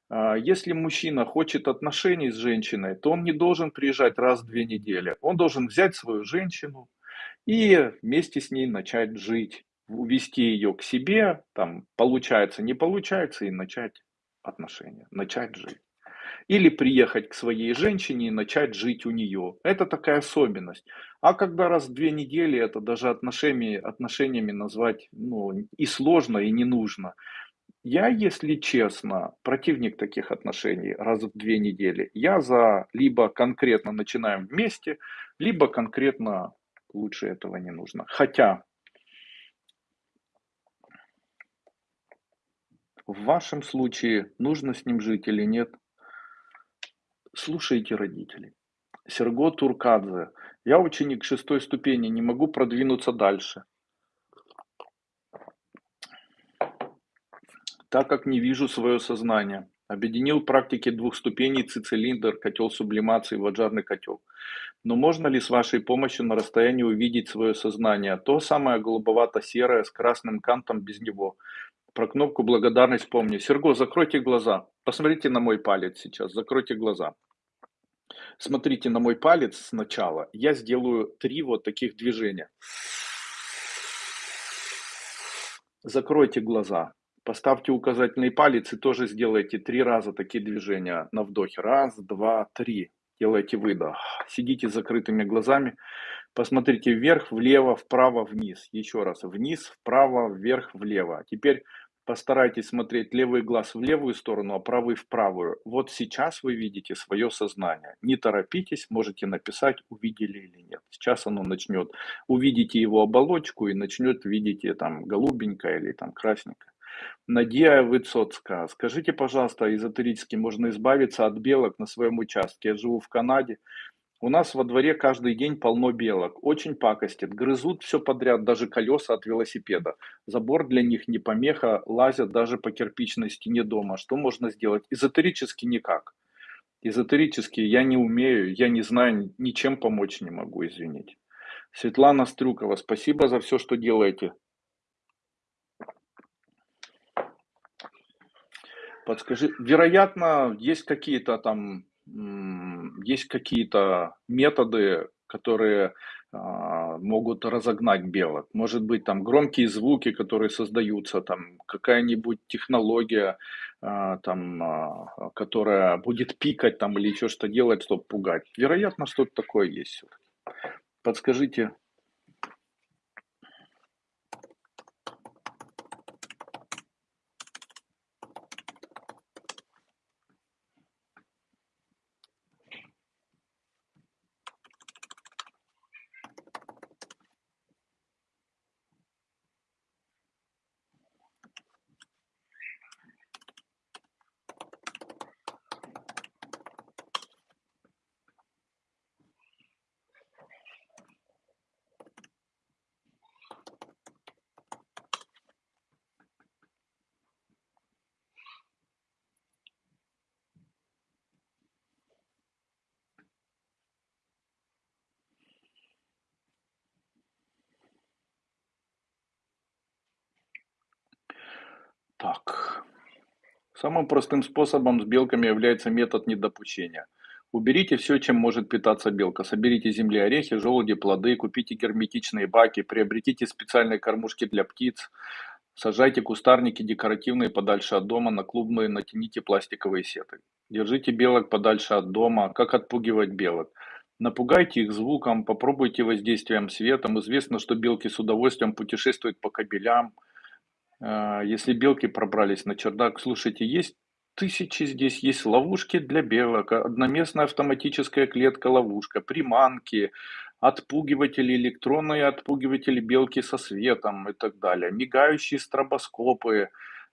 А, если мужчина хочет отношений с женщиной, то он не должен приезжать раз в две недели. Он должен взять свою женщину и вместе с ней начать жить, увести ее к себе, там получается, не получается, и начать отношения, начать жить. Или приехать к своей женщине и начать жить у нее. Это такая особенность. А когда раз в две недели, это даже отношениями, отношениями назвать ну, и сложно, и не нужно. Я, если честно, противник таких отношений раз в две недели. Я за либо конкретно начинаем вместе, либо конкретно Лучше этого не нужно. Хотя в вашем случае нужно с ним жить или нет, слушайте родителей. Серго Туркадзе. Я ученик шестой ступени, не могу продвинуться дальше. Так как не вижу свое сознание. Объединил практики двух ступеней цицилиндр, котел сублимации, ваджарный котел. Но можно ли с вашей помощью на расстоянии увидеть свое сознание? То самое голубовато-серое с красным кантом без него. Про кнопку благодарность помни. Серго, закройте глаза. Посмотрите на мой палец сейчас. Закройте глаза. Смотрите на мой палец сначала. Я сделаю три вот таких движения. Закройте глаза. Поставьте указательный палец и тоже сделайте три раза такие движения на вдохе. Раз, два, три. Делайте выдох. Сидите с закрытыми глазами. Посмотрите вверх, влево, вправо, вниз. Еще раз. Вниз, вправо, вверх, влево. Теперь Постарайтесь смотреть левый глаз в левую сторону, а правый в правую. Вот сейчас вы видите свое сознание. Не торопитесь, можете написать, увидели или нет. Сейчас оно начнет. Увидите его оболочку и начнет видите там голубенькое или там красненькое. Надия Выцоцкая, скажите, пожалуйста, эзотерически можно избавиться от белок на своем участке? Я живу в Канаде, у нас во дворе каждый день полно белок. Очень пакостят, грызут все подряд, даже колеса от велосипеда. Забор для них не помеха, лазят даже по кирпичной стене дома. Что можно сделать? Эзотерически никак. Эзотерически я не умею, я не знаю, ничем помочь не могу, извините. Светлана Стрюкова, спасибо за все, что делаете. Подскажи, вероятно, есть какие-то там есть какие-то методы, которые а, могут разогнать белок. Может быть, там громкие звуки, которые создаются, там какая-нибудь технология, а, там, а, которая будет пикать там или еще что делать, чтобы пугать. Вероятно, что-то такое есть. Подскажите, Так. Самым простым способом с белками является метод недопущения. Уберите все, чем может питаться белка. Соберите земли, орехи, желуди, плоды, купите герметичные баки, приобретите специальные кормушки для птиц, сажайте кустарники декоративные подальше от дома, на клубные натяните пластиковые сеты. Держите белок подальше от дома. Как отпугивать белок? Напугайте их звуком, попробуйте воздействием светом. Известно, что белки с удовольствием путешествуют по кабелям, если белки пробрались на чердак, слушайте, есть тысячи здесь, есть ловушки для белок, одноместная автоматическая клетка-ловушка, приманки, отпугиватели, электронные отпугиватели белки со светом и так далее, мигающие стробоскопы,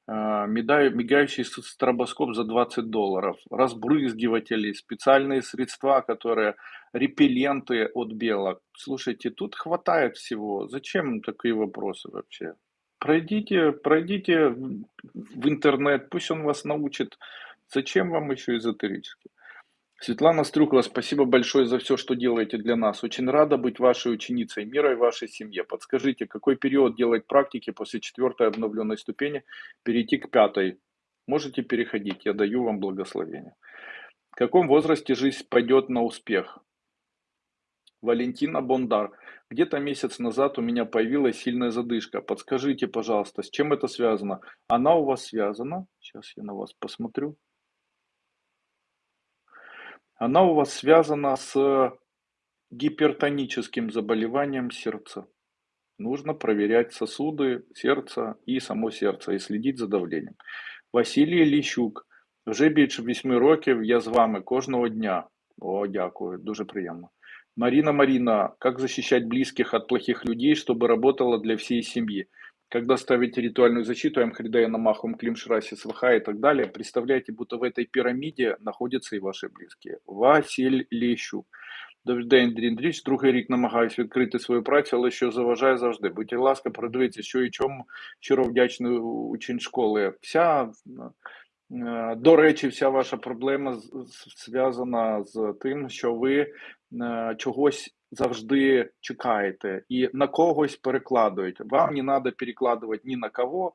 а, мигающий стробоскоп за 20 долларов, разбрызгиватели, специальные средства, которые репелленты от белок. Слушайте, тут хватает всего. Зачем такие вопросы вообще? Пройдите, пройдите в интернет, пусть он вас научит. Зачем вам еще эзотерически? Светлана Стрюкова, спасибо большое за все, что делаете для нас. Очень рада быть вашей ученицей мира и вашей семье. Подскажите, какой период делать практики после четвертой обновленной ступени, перейти к пятой? Можете переходить, я даю вам благословение. В каком возрасте жизнь пойдет на успех? Валентина Бондар. Где-то месяц назад у меня появилась сильная задышка. Подскажите, пожалуйста, с чем это связано? Она у вас связана? Сейчас я на вас посмотрю. Она у вас связана с гипертоническим заболеванием сердца. Нужно проверять сосуды сердца и само сердце и следить за давлением. Василій Ліщук. Вже більше 8 років я з вами кожного дня. О, дякую, дуже приємно. Марина Марина, как защищать близких от плохих людей, чтобы работало для всей семьи? Когда ставите ритуальную защиту, Амхридая Намахум, Климшраси, Сваха и так далее, представляете, будто в этой пирамиде находятся и ваши близкие. Василь Лещук. Добрий день, Андрій Андрійович. Другий рік намагаюся відкрити свою працю, але що заважає завжди. Будь ласка, продивіться, що і чому щиро вдячний учень школи. Вся Е, до речі, вся ваша проблема зв'язана з тим, що ви е, чогось завжди чекаєте і на когось перекладуєте. Вам не треба перекладувати ні на кого.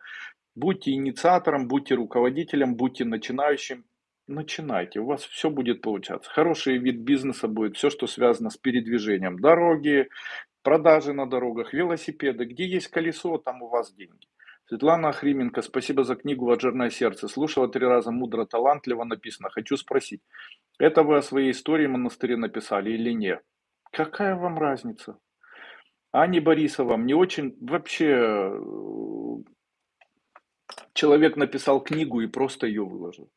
Будьте инициатором, будьте руководителем, будьте начинающим. Начинайте, у вас все будет получаться. Хороший вид бизнеса будет все, что связано с передвижением. Дороги, продажи на дорогах, велосипеды. Где есть колесо, там у вас деньги. Светлана Охрименко, спасибо за книгу «Ваджерное сердце». Слушала три раза, мудро, талантливо написано. Хочу спросить, это вы о своей истории монастыре написали или нет? Какая вам разница? Ани Борисова, мне очень вообще э, человек написал книгу и просто ее выложил.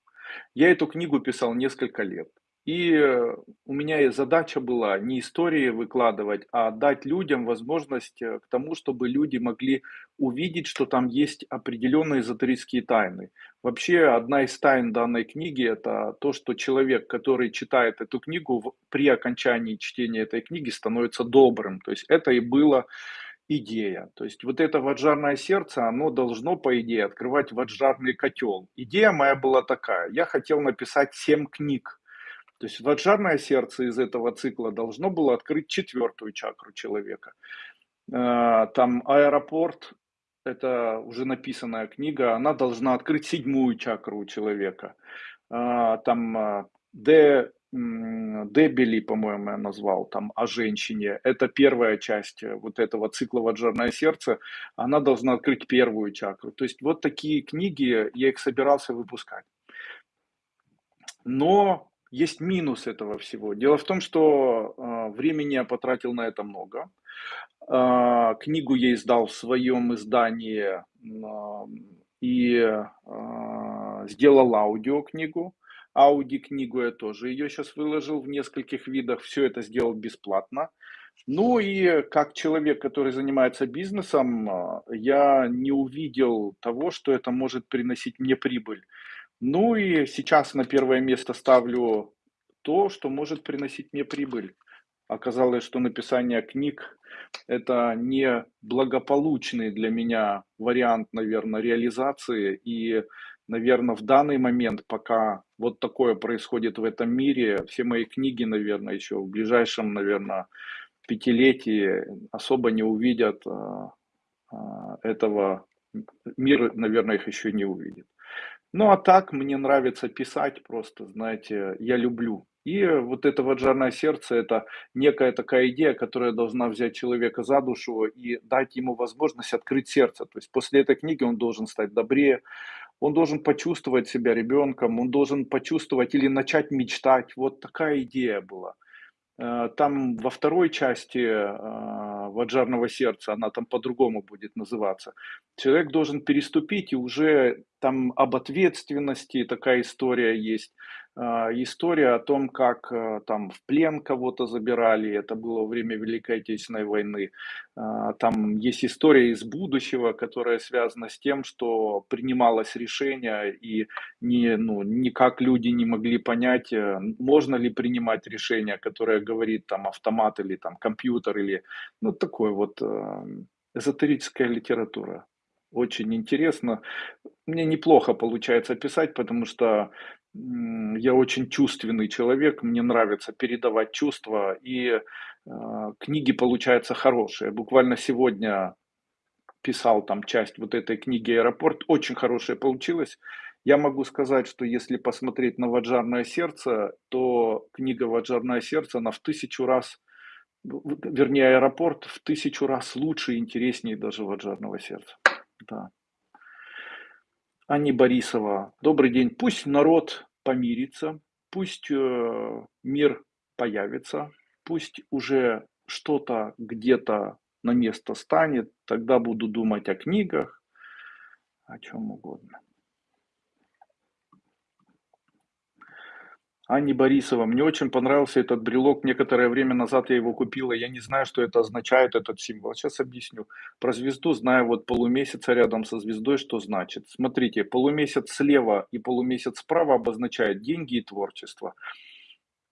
Я эту книгу писал несколько лет. И э, у меня и задача была не истории выкладывать, а дать людям возможность э, к тому, чтобы люди могли увидеть, что там есть определенные эзотерические тайны. Вообще, одна из тайн данной книги – это то, что человек, который читает эту книгу, при окончании чтения этой книги становится добрым. То есть это и было идея. То есть вот это ваджарное сердце, оно должно, по идее, открывать ваджарный котел. Идея моя была такая. Я хотел написать семь книг то есть ваджарное сердце из этого цикла должно было открыть четвертую чакру человека. А, там аэропорт, это уже написанная книга, она должна открыть седьмую чакру человека. А, там а, Д, Дебели, по-моему, я назвал, там о женщине. Это первая часть вот этого цикла «Ваджарное сердце». Она должна открыть первую чакру. То есть вот такие книги, я их собирался выпускать. Но есть минус этого всего. Дело в том, что э, времени я потратил на это много. Э, книгу я издал в своем издании э, и э, сделал аудиокнигу. Ауди-книгу я тоже ее сейчас выложил в нескольких видах. Все это сделал бесплатно. Ну и как человек, который занимается бизнесом, я не увидел того, что это может приносить мне прибыль. Ну и сейчас на первое место ставлю то, что может приносить мне прибыль. Оказалось, что написание книг – это не благополучный для меня вариант, наверное, реализации. И, наверное, в данный момент, пока вот такое происходит в этом мире, все мои книги, наверное, еще в ближайшем, наверное, пятилетии особо не увидят а, а, этого. Мир, наверное, их еще не увидит. Ну а так мне нравится писать просто, знаете, я люблю. И вот это ваджарное сердце, это некая такая идея, которая должна взять человека за душу и дать ему возможность открыть сердце. То есть после этой книги он должен стать добрее, он должен почувствовать себя ребенком, он должен почувствовать или начать мечтать. Вот такая идея была. Э, там во второй части э, Ваджарного сердца, она там по-другому будет называться, человек должен переступить, и уже там об ответственности такая история есть. А, история о том, как э, там в плен кого-то забирали, это было время Великой Отечественной войны. А, там есть история из будущего, которая связана с тем, что принималось решение, и не, ну, никак люди не могли понять, э, можно ли принимать решение, которое говорит там автомат или там компьютер, или ну такой вот э, эзотерическая литература. Очень интересно. Мне неплохо получается писать, потому что я очень чувственный человек, мне нравится передавать чувства, и э, книги получаются хорошие. Буквально сегодня писал там часть вот этой книги «Аэропорт», очень хорошая получилась. Я могу сказать, что если посмотреть на «Ваджарное сердце», то книга «Ваджарное сердце», она в тысячу раз, вернее, «Аэропорт» в тысячу раз лучше и интереснее даже «Ваджарного сердца». Да. Анни Борисова. Добрый день. Пусть народ помирится, пусть э, мир появится, пусть уже что-то где-то на место станет, тогда буду думать о книгах, о чем угодно. Анне Борисова. Мне очень понравился этот брелок. Некоторое время назад я его купила. Я не знаю, что это означает, этот символ. Сейчас объясню. Про звезду знаю вот полумесяца рядом со звездой, что значит. Смотрите, полумесяц слева и полумесяц справа обозначает деньги и творчество.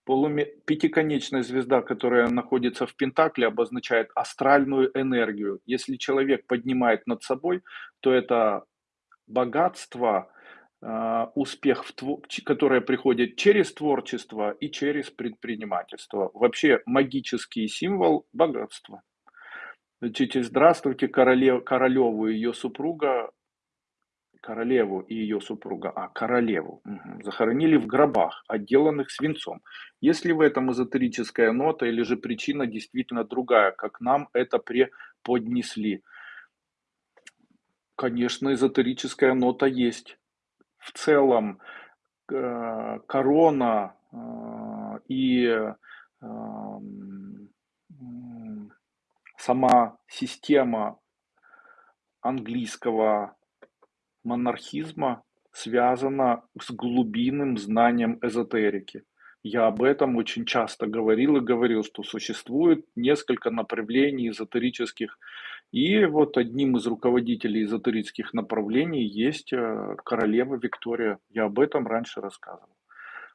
Полуме... Пятиконечная звезда, которая находится в Пентакле, обозначает астральную энергию. Если человек поднимает над собой, то это богатство, успех, в, которое приходит через творчество и через предпринимательство. Вообще магический символ богатства. Значит, здравствуйте, королев, королеву и ее супруга, королеву и ее супруга, а королеву, угу, захоронили в гробах, отделанных свинцом. Если в этом эзотерическая нота или же причина действительно другая, как нам это преподнесли? Конечно, эзотерическая нота есть в целом э, корона э, и эм, сама система английского монархизма связана с глубинным знанием эзотерики. Я об этом очень часто говорил и говорил, что существует несколько направлений эзотерических и вот одним из руководителей эзотерических направлений есть э, королева Виктория. Я об этом раньше рассказывал.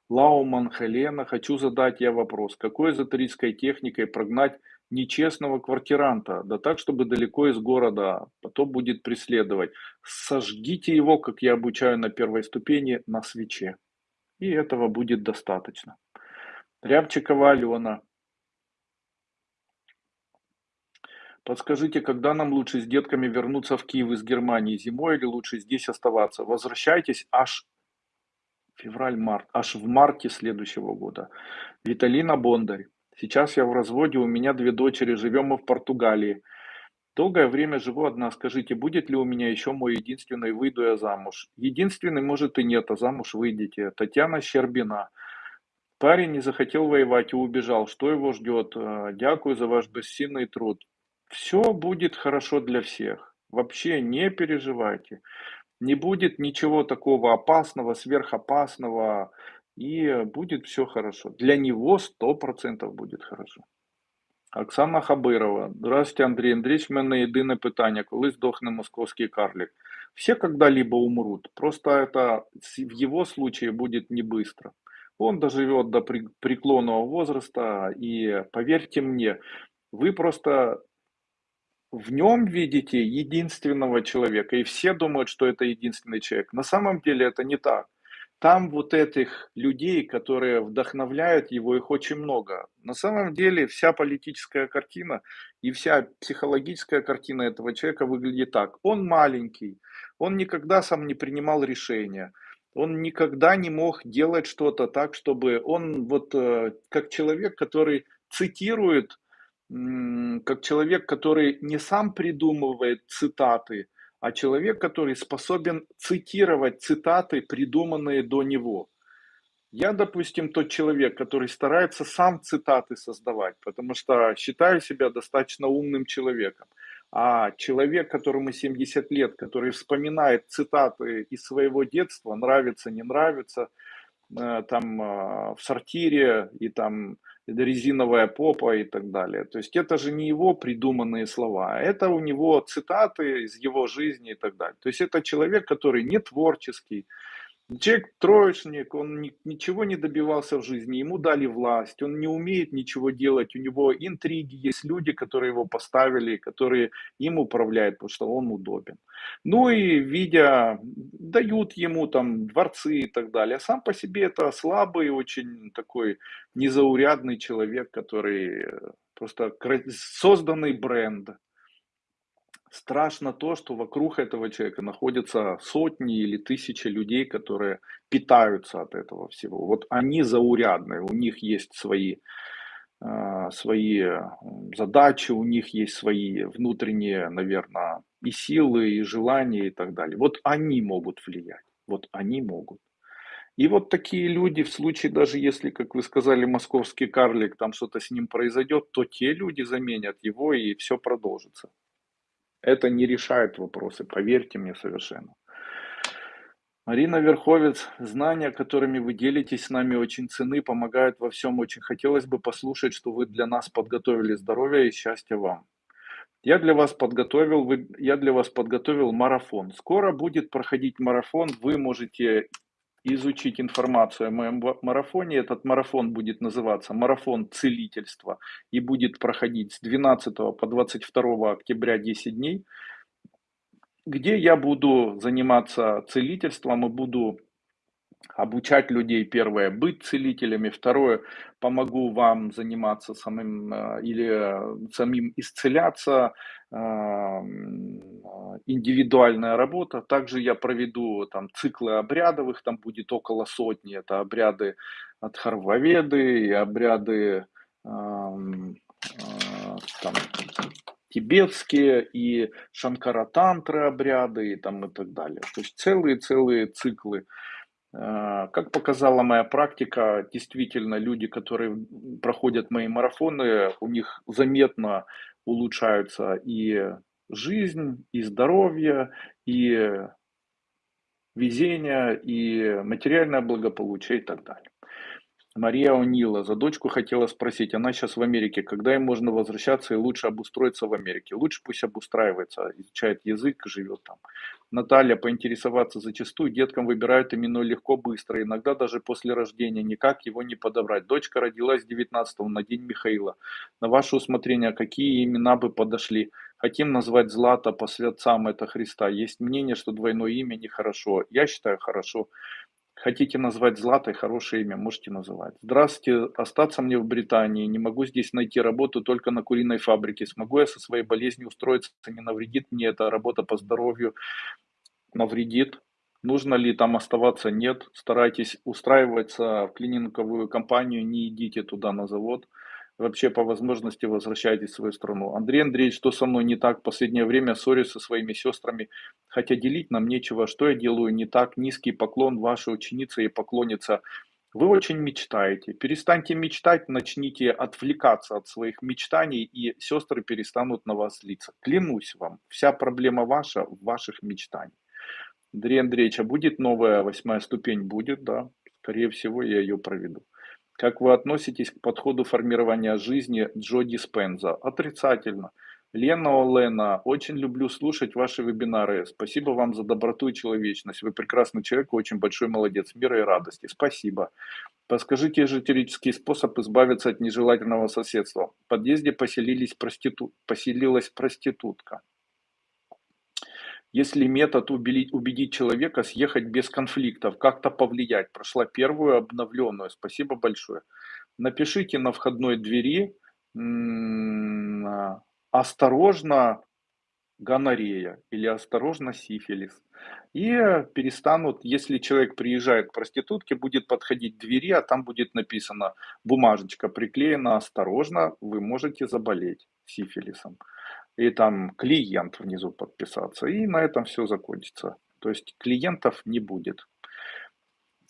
Лауман Хелена, хочу задать я вопрос. Какой эзотерической техникой прогнать нечестного квартиранта? Да так, чтобы далеко из города, потом будет преследовать. Сожгите его, как я обучаю на первой ступени, на свече. И этого будет достаточно. Рябчикова Алена. Подскажите, когда нам лучше с детками вернуться в Киев из Германии? Зимой или лучше здесь оставаться? Возвращайтесь аж февраль-март, аж в марте следующего года. Виталина Бондарь. Сейчас я в разводе, у меня две дочери, живем мы в Португалии. Долгое время живу одна. Скажите, будет ли у меня еще мой единственный, выйду я замуж? Единственный, может и нет, а замуж выйдете. Татьяна Щербина. Парень не захотел воевать и убежал. Что его ждет? Дякую за ваш бессильный труд. Все будет хорошо для всех. Вообще не переживайте. Не будет ничего такого опасного, сверхопасного, и будет все хорошо. Для него сто процентов будет хорошо. Оксана Хабирова. Здравствуйте, Андрей Андреевич. У мене єдине питання. Коли здохне московский карлик? Все когда-либо умрут. Просто это в его случае будет не быстро. Он доживет до преклонного возраста. И поверьте мне, вы просто в нем видите единственного человека, и все думают, что это единственный человек. На самом деле это не так. Там вот этих людей, которые вдохновляют его, их очень много. На самом деле вся политическая картина и вся психологическая картина этого человека выглядит так. Он маленький, он никогда сам не принимал решения, он никогда не мог делать что-то так, чтобы он вот э, как человек, который цитирует как человек, который не сам придумывает цитаты, а человек, который способен цитировать цитаты, придуманные до него. Я, допустим, тот человек, который старается сам цитаты создавать, потому что считаю себя достаточно умным человеком. А человек, которому 70 лет, который вспоминает цитаты из своего детства, нравится, не нравится, э, там э, в сортире и там резиновая попа и так далее. То есть это же не его придуманные слова, это у него цитаты из его жизни и так далее. То есть это человек, который не творческий, Человек троечник, он ни, ничего не добивался в жизни, ему дали власть, он не умеет ничего делать, у него интриги, есть люди, которые его поставили, которые им управляют, потому что он удобен. Ну и видя, дают ему там дворцы и так далее. А сам по себе это слабый, очень такой незаурядный человек, который просто созданный бренд. Страшно то, что вокруг этого человека находятся сотни или тысячи людей, которые питаются от этого всего. Вот они заурядные, у них есть свои, э, свои задачи, у них есть свои внутренние, наверное, и силы, и желания и так далее. Вот они могут влиять, вот они могут. И вот такие люди, в случае даже если, как вы сказали, московский карлик, там что-то с ним произойдет, то те люди заменят его и все продолжится. Это не решает вопросы, поверьте мне совершенно. Марина Верховец, знания, которыми вы делитесь с нами, очень ценны, помогают во всем. Очень хотелось бы послушать, что вы для нас подготовили. Здоровья и счастья вам. Я для вас подготовил, я для вас подготовил марафон. Скоро будет проходить марафон. Вы можете изучить информацию о моем марафоне. Этот марафон будет называться «Марафон целительства» и будет проходить с 12 по 22 октября 10 дней где я буду заниматься целительством и буду обучать людей, первое, быть целителями, второе, помогу вам заниматься самим э, или самим исцеляться, э, индивидуальная работа. Также я проведу там циклы обрядовых, там будет около сотни, это обряды от Харваведы и обряды э, там, тибетские и шанкаратантры обряды и там и так далее. То есть целые-целые циклы. А, как показала моя практика, действительно люди, которые проходят мои марафоны, у них заметно улучшаются и жизнь, и здоровье, и везение, и материальное благополучие и так далее. Мария Онила за дочку хотела спросить, она сейчас в Америке, когда им можно возвращаться и лучше обустроиться в Америке? Лучше пусть обустраивается, изучает язык, живет там. Наталья, поинтересоваться, зачастую деткам выбирают именно легко, быстро, иногда даже после рождения, никак его не подобрать. Дочка родилась 19 на день Михаила. На ваше усмотрение, какие имена бы подошли? Хотим назвать Злата по святцам это Христа. Есть мнение, что двойное имя нехорошо. Я считаю хорошо. Хотите назвать Златой, хорошее имя, можете называть. Здравствуйте, остаться мне в Британии, не могу здесь найти работу только на куриной фабрике. Смогу я со своей болезнью устроиться, не навредит мне эта работа по здоровью? Навредит. Нужно ли там оставаться? Нет. Старайтесь устраиваться в клининговую компанию, не идите туда на завод вообще по возможности возвращайтесь в свою страну. Андрей Андреевич, что со мной не так? В последнее время ссорюсь со своими сестрами, хотя делить нам нечего. Что я делаю не так? Низкий поклон, ваша ученица и поклонница. Вы очень мечтаете. Перестаньте мечтать, начните отвлекаться от своих мечтаний, и сестры перестанут на вас злиться. Клянусь вам, вся проблема ваша в ваших мечтаниях. Андрей Андреевич, а будет новая восьмая ступень? Будет, да. Скорее всего, я ее проведу. Как вы относитесь к подходу формирования жизни Джо Диспенза? Отрицательно. Лена Олена, очень люблю слушать ваши вебинары. Спасибо вам за доброту и человечность. Вы прекрасный человек, очень большой молодец. Мира и радости. Спасибо. Подскажите эзотерический способ избавиться от нежелательного соседства. В подъезде поселились проститут... поселилась проститутка. Если метод убедить, человека съехать без конфликтов, как-то повлиять, прошла первую обновленную, спасибо большое. Напишите на входной двери осторожно гонорея или осторожно сифилис. И перестанут, если человек приезжает к проститутке, будет подходить к двери, а там будет написано, бумажечка приклеена, осторожно, вы можете заболеть сифилисом и там клиент внизу подписаться, и на этом все закончится. То есть клиентов не будет.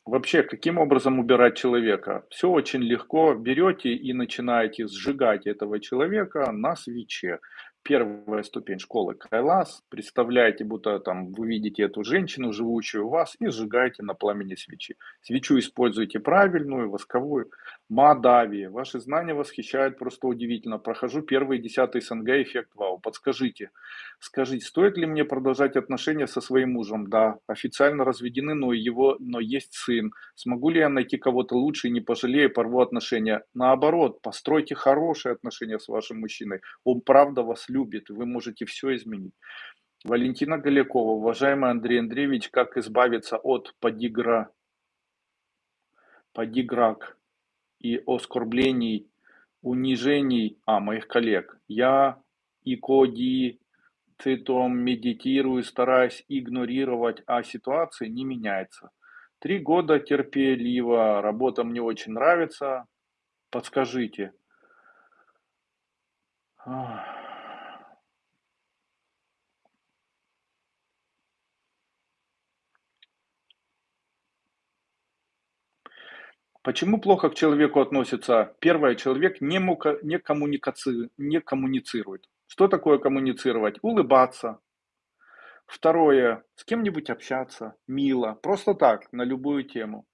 Вообще, каким образом убирать человека? Все очень легко. Берете и начинаете сжигать этого человека на свече первая ступень школы Кайлас. Представляете, будто там вы видите эту женщину, живущую у вас, и сжигаете на пламени свечи. Свечу используйте правильную, восковую. Мадави. Ваши знания восхищают просто удивительно. Прохожу первый десятый СНГ эффект вау. Подскажите, скажите, стоит ли мне продолжать отношения со своим мужем? Да, официально разведены, но его, но есть сын. Смогу ли я найти кого-то лучше и не пожалею, порву отношения? Наоборот, постройте хорошие отношения с вашим мужчиной. Он правда вас любит, вы можете все изменить. Валентина Голякова, уважаемый Андрей Андреевич, как избавиться от подигра, подиграк и оскорблений, унижений, а, моих коллег. Я и коди цитом медитирую, стараюсь игнорировать, а ситуация не меняется. Три года терпеливо, работа мне очень нравится. Подскажите. Ах. Почему плохо к человеку относится? Первое, человек не, мука, не, коммуникаци, не коммуницирует. Что такое коммуницировать? Улыбаться, Второе, с кем-нибудь общаться, мило, просто так, на любую тему.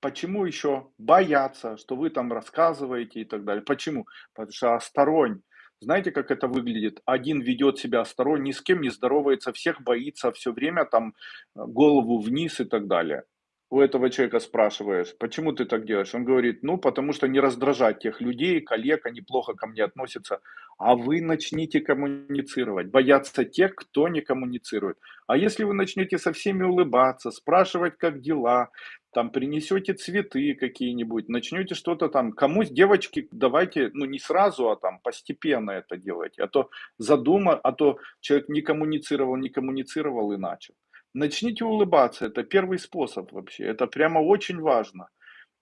Почему еще бояться, что вы там рассказываете и так далее? Почему? Потому что осторонь. Знаете, как это выглядит? Один ведет себя осторонь, ни с кем не здоровается, всех боится, все время там э, голову вниз и так далее у этого человека спрашиваешь, почему ты так делаешь? Он говорит, ну, потому что не раздражать тех людей, коллег, они плохо ко мне относятся. А вы начните коммуницировать, бояться тех, кто не коммуницирует. А если вы начнете со всеми улыбаться, спрашивать, как дела, там принесете цветы какие-нибудь, начнете что-то там, кому девочки, давайте, ну не сразу, а там постепенно это делайте, а то задума, а то человек не коммуницировал, не коммуницировал и начал. Начните улыбаться, это первый способ вообще, это прямо очень важно.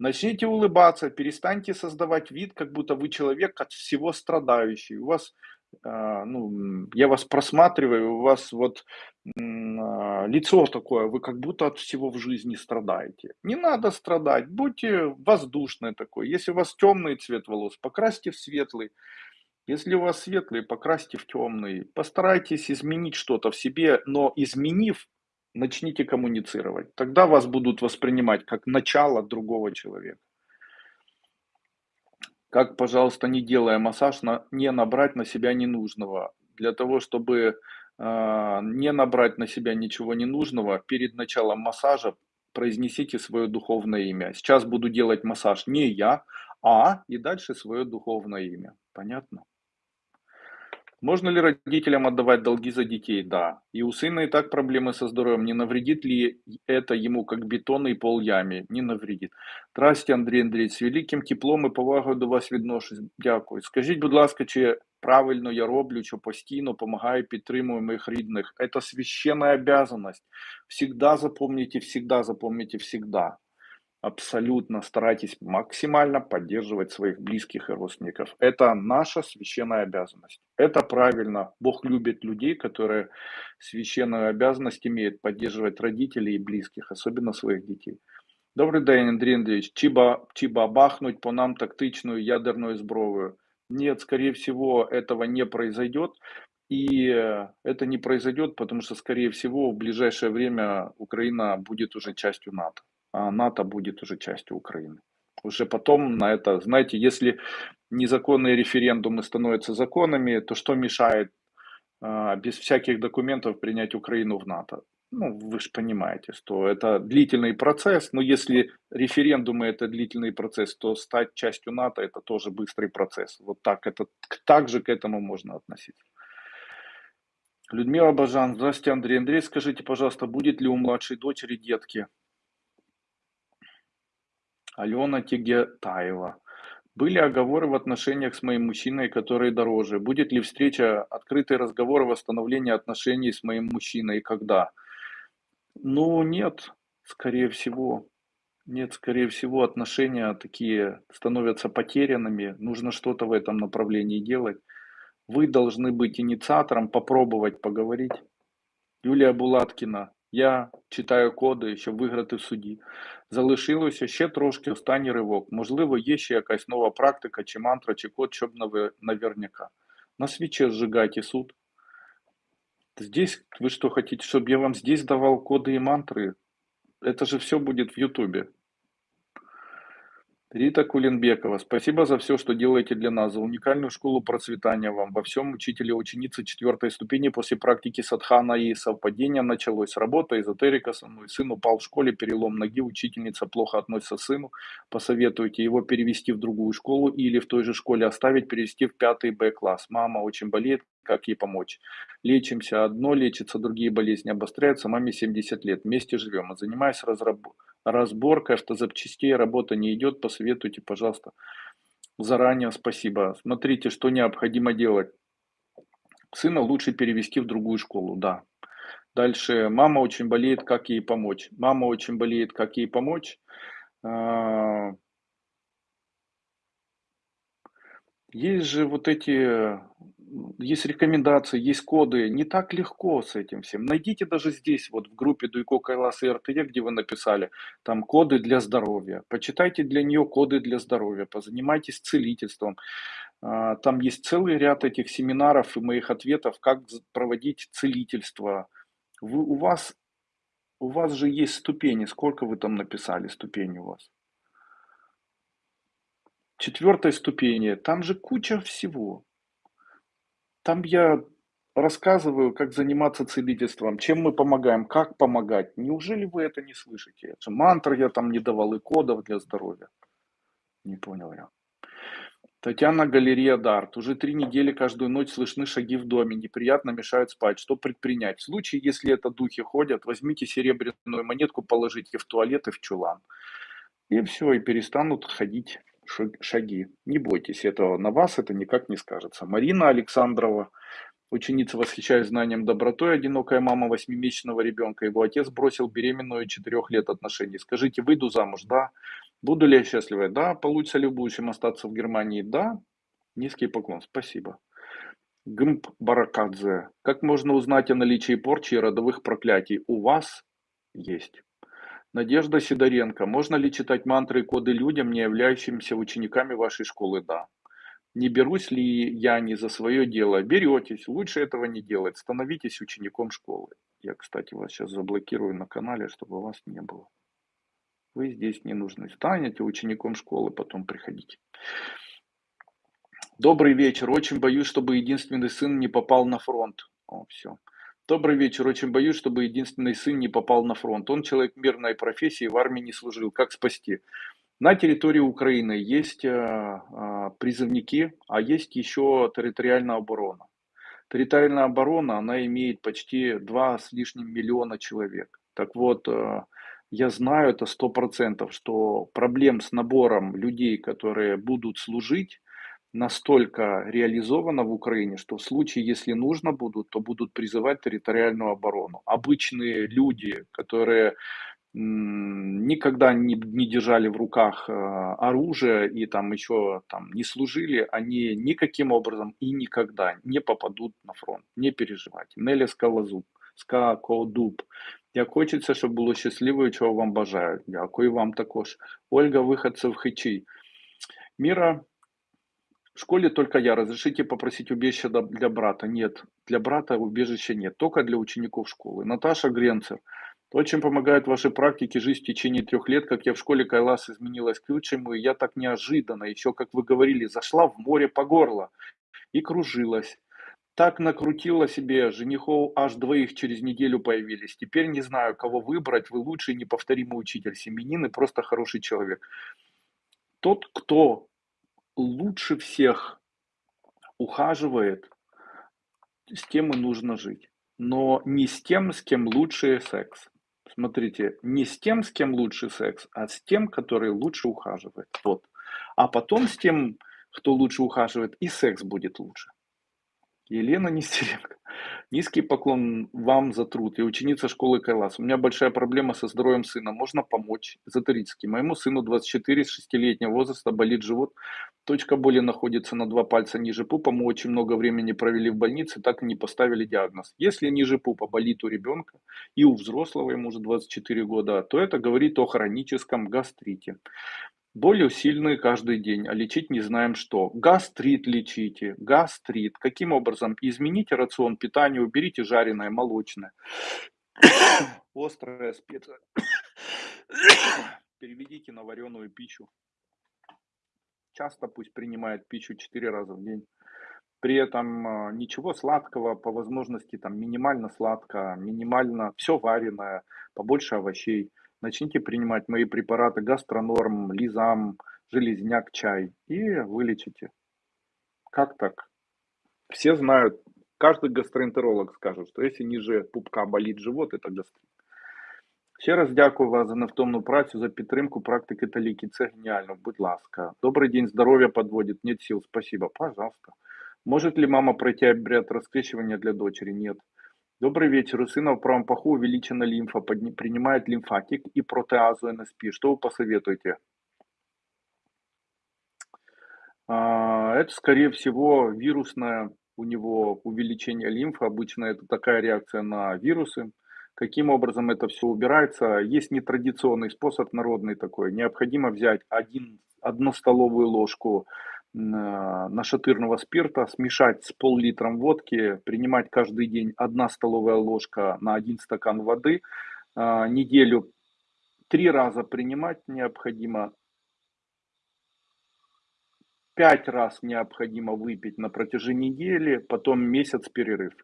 Начните улыбаться, перестаньте создавать вид, как будто вы человек от всего страдающий. У вас, э, ну, я вас просматриваю, у вас вот э, лицо такое, вы как будто от всего в жизни страдаете. Не надо страдать, будьте воздушный такой. Если у вас темный цвет волос, покрасьте в светлый. Если у вас светлый, покрасьте в темный. Постарайтесь изменить что-то в себе, но изменив, начните коммуницировать. Тогда вас будут воспринимать как начало другого человека. Как, пожалуйста, не делая массаж, на, не набрать на себя ненужного. Для того, чтобы э, не набрать на себя ничего ненужного, перед началом массажа произнесите свое духовное имя. Сейчас буду делать массаж не я, а и дальше свое духовное имя. Понятно? Можно ли родителям отдавать долги за детей? Да. И у сына и так проблемы со здоровьем. Не навредит ли это ему, как бетонный пол яме? Не навредит. Здрасте, Андрій Андрійович. З великим теплом і повагою до вас відношусь. Дякую. Скажіть, будь ласка, чи правильно я роблю, що постійно допомагаю, підтримую моїх рідних? Это священная обязанность. Всегда запомните, всегда запомните, всегда абсолютно старайтесь максимально поддерживать своих близких и родственников. Это наша священная обязанность. Это правильно. Бог любит людей, которые священную обязанность имеют поддерживать родителей и близких, особенно своих детей. Добрий день, Андрій Андреевич. Чиба, чиба бахнуть по нам тактичную ядерную зброю? Нет, скорее всего, этого не произойдет. И это не произойдет, потому что, скорее всего, в ближайшее время Украина будет уже частью НАТО а НАТО будет уже частью Украины. Уже потом на это, знаете, если незаконные референдумы становятся законами, то что мешает а, без всяких документов принять Украину в НАТО? Ну, вы же понимаете, что это длительный процесс, но если референдумы это длительный процесс, то стать частью НАТО это тоже быстрый процесс. Вот так, это, так же к этому можно относиться. Людмила Бажан, здравствуйте, Андрей. Андрей, скажите, пожалуйста, будет ли у младшей дочери детки? Алена Тегетаева. Были оговоры в отношениях с моим мужчиной, которые дороже. Будет ли встреча, открытый разговор о восстановлении отношений с моим мужчиной когда? Ну, нет, скорее всего. Нет, скорее всего, отношения такие становятся потерянными. Нужно что-то в этом направлении делать. Вы должны быть инициатором, попробовать поговорить. Юлия Булаткина. Я читаю коди, щоб виграти в суді. Залишилося ще трошки останній ривок. Можливо, є ще якась нова практика, чи мантра, чи код, щоб наверняка. На свече сжигайте суд. Здесь, вы что хотите, чтобы я вам здесь давал коды и мантры? Это же все будет в Ютубе. Рита Кулинбекова, спасибо за все, что делаете для нас, за уникальную школу процветания вам. Во всем учителя ученицы четвертой ступени после практики садхана и совпадения началось. Работа, эзотерика со мной. Сын упал в школе, перелом ноги, учительница плохо относится к сыну. Посоветуйте его перевести в другую школу или в той же школе оставить, перевести в пятый Б-класс. Мама очень болеет, как ей помочь? Лечимся, одно лечится, другие болезни обостряются. Маме 70 лет, вместе живем. Занимаюсь разработкой разборка автозапчастей, работа не идет, посоветуйте, пожалуйста. Заранее спасибо. Смотрите, что необходимо делать. Сына лучше перевести в другую школу, да. Дальше, мама очень болеет, как ей помочь? Мама очень болеет, как ей помочь? А, есть же вот эти есть рекомендации, есть коды. Не так легко с этим всем. Найдите даже здесь, вот в группе Дуйко Кайлас и РТЕ, где вы написали, там коды для здоровья. Почитайте для нее коды для здоровья, позанимайтесь целительством. А, там есть целый ряд этих семинаров и моих ответов, как проводить целительство. Вы, у, вас, у вас же есть ступени. Сколько вы там написали ступени у вас? Четвертой ступени. Там же куча всего. Там я рассказываю, как заниматься целительством, чем мы помогаем, как помогать. Неужели вы это не слышите? Мантр я там не давал и кодов для здоровья. Не понял я. Татьяна Галерея Дарт. Уже три недели каждую ночь слышны шаги в доме, неприятно мешают спать. Что предпринять? В случае, если это духи ходят, возьмите серебряную монетку, положите в туалет и в чулан. И все, и перестанут ходить шаги. Не бойтесь этого, на вас это никак не скажется. Марина Александрова, ученица, восхищаясь знанием добротой, одинокая мама восьмимесячного ребенка. Его отец бросил беременную четырех лет отношений. Скажите, выйду замуж? Да. Буду ли я счастлива? Да. Получится ли в будущем остаться в Германии? Да. Низкий поклон. Спасибо. Гмп Баракадзе. Как можно узнать о наличии порчи и родовых проклятий? У вас есть. Надежда Сидоренко. Можно ли читать мантры и коды людям, не являющимся учениками вашей школы? Да. Не берусь ли я не за свое дело? Беретесь. Лучше этого не делать. Становитесь учеником школы. Я, кстати, вас сейчас заблокирую на канале, чтобы вас не было. Вы здесь не нужны. Станете учеником школы, потом приходите. Добрый вечер. Очень боюсь, чтобы единственный сын не попал на фронт. О, все. Добрый вечер. Очень боюсь, чтобы единственный сын не попал на фронт. Он человек мирной профессии, в армии не служил. Как спасти? На территории Украины есть э, призывники, а есть еще территориальная оборона. Территориальная оборона, она имеет почти 2 с лишним миллиона человек. Так вот, э, я знаю это 100%, что проблем с набором людей, которые будут служить, настолько реализовано в Украине, что в случае, если нужно будут, то будут призывать территориальную оборону. Обычные люди, которые никогда не, не держали в руках э, оружие и там еще там не служили, они никаким образом и никогда не попадут на фронт. Не переживайте. Неля Скалозуб, Скакодуб. Як хочеться, щоб було щасливо, чого вам бажаю. Дякую вам також. Ольга Виходцев Хичий. Мира в школе только я. Разрешите попросить убежище для брата? Нет. Для брата убежища нет. Только для учеников школы. Наташа Гренцер. Чем помогают ваши практики жизнь в течение трех лет, как я в школе Кайлас изменилась к лучшему, и я так неожиданно, еще, как вы говорили, зашла в море по горло и кружилась. Так накрутила себе, женихов аж двоих через неделю появились. Теперь не знаю, кого выбрать, вы лучший неповторимый учитель, семенин и просто хороший человек. Тот, кто лучше всех ухаживает, с тем и нужно жить. Но не с тем, с кем лучше секс. Смотрите, не с тем, с кем лучше секс, а с тем, который лучше ухаживает. Вот. А потом с тем, кто лучше ухаживает, и секс будет лучше. Елена Нестеренко. Низкий поклон вам за труд. Я ученица школы Кайлас. У меня большая проблема со здоровьем сына. Можно помочь? Эзотерически. Моему сыну 24 с 6-летнего возраста болит живот. Точка боли находится на два пальца ниже пупа. Мы очень много времени провели в больнице, так и не поставили диагноз. Если ниже пупа болит у ребенка и у взрослого, ему уже 24 года, то это говорит о хроническом гастрите. Боли сильные каждый день, а лечить не знаем что. Гастрит лечите, гастрит. Каким образом? Измените рацион питания, уберите жареное, молочное, острое, специя. Переведите на вареную пищу. Часто пусть принимает пищу 4 раза в день. При этом а, ничего сладкого, по возможности там минимально сладко, минимально все вареное, побольше овощей Начните принимать мои препараты гастронорм, лизам, железняк, чай и вылечите. Как так? Все знают, каждый гастроэнтеролог скажет, що якщо ніже пупка болить живот, это гастрит. Ще раз дякую вас за невтомну працю, за підтримку практики та ліки. Це геніально, будь ласка. Добрый день, здоровье подводит, нет сил, спасибо. Пожалуйста. Может ли мама пройти обряд раскрещивания для дочери? Нет. Добрый вечер. У сына в правом паху увеличена лимфа, принимает лимфатик и протеазу НСП. Что вы посоветуете? А, это, скорее всего, вирусное у него увеличение лимфы. Обычно это такая реакция на вирусы. Каким образом это все убирается? Есть нетрадиционный способ, народный такой. Необходимо взять один, одну столовую ложку нашатырного спирта, смешать с пол-литром водки, принимать каждый день 1 столовая ложка на 1 стакан воды, а, неделю три раза принимать необходимо, пять раз необходимо выпить на протяжении недели, потом месяц перерыв.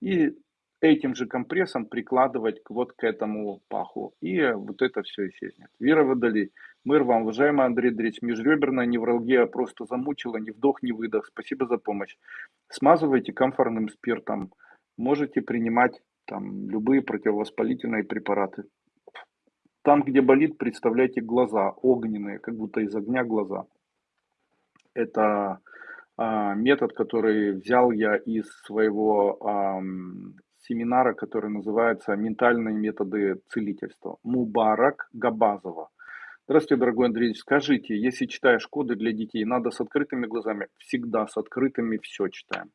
И этим же компрессом прикладывать вот к этому паху. И вот это все исчезнет. Вера Водолей. Мир вам, уважаемый Андрей Андреевич. Межреберная невралгия просто замучила. Ни вдох, ни выдох. Спасибо за помощь. Смазывайте камфорным спиртом. Можете принимать там любые противовоспалительные препараты. Там, где болит, представляйте глаза огненные, как будто из огня глаза. Это а, метод, который взял я из своего семинара, который называется «Ментальные методы целительства». Мубарак Габазова. Здравствуйте, дорогой Андрей. Скажите, если читаешь коды для детей, надо с открытыми глазами? Всегда с открытыми все читаем.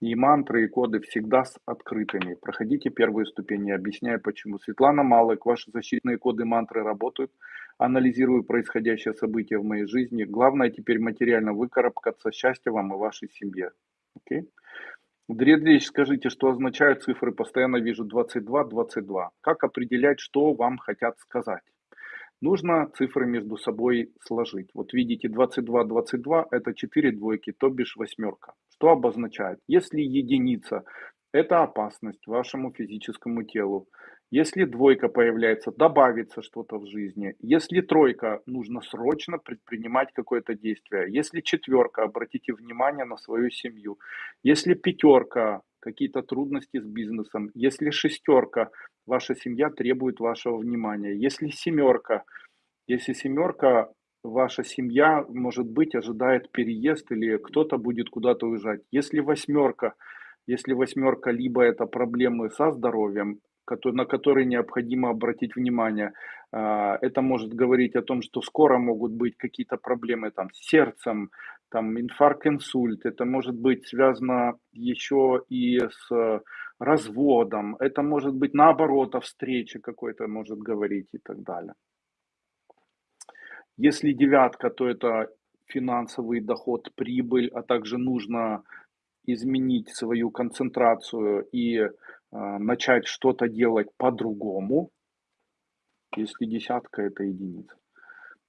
И мантры, и коды всегда с открытыми. Проходите первые ступени, объясняю почему. Светлана Малык, ваши защитные коды мантры работают. Анализирую происходящее событие в моей жизни. Главное теперь материально выкарабкаться. Счастья вам и вашей семье. Окей? Андреевич, скажите, что означают цифры? Постоянно вижу 22, 22. Как определять, что вам хотят сказать? Нужно цифры между собой сложить. Вот видите, 22, 22 это 4 двойки, то бишь восьмерка. Что обозначает? Если единица – это опасность вашему физическому телу. Если двойка появляется, добавится что-то в жизни. Если тройка, нужно срочно предпринимать какое-то действие. Если четверка, обратите внимание на свою семью. Если пятерка, какие-то трудности с бизнесом. Если шестерка, ваша семья требует вашего внимания. Если семерка, если семерка, ваша семья, может быть, ожидает переезд или кто-то будет куда-то уезжать. Если восьмерка, если восьмерка, либо это проблемы со здоровьем, на которые необходимо обратить внимание. А, это может говорить о том, что скоро могут быть какие-то проблемы там, с сердцем, там, инфаркт, инсульт. Это может быть связано еще и с разводом. Это может быть наоборот о встрече какой-то может говорить и так далее. Если девятка, то это финансовый доход, прибыль, а также нужно изменить свою концентрацию и начать что-то делать по-другому, если десятка это единица.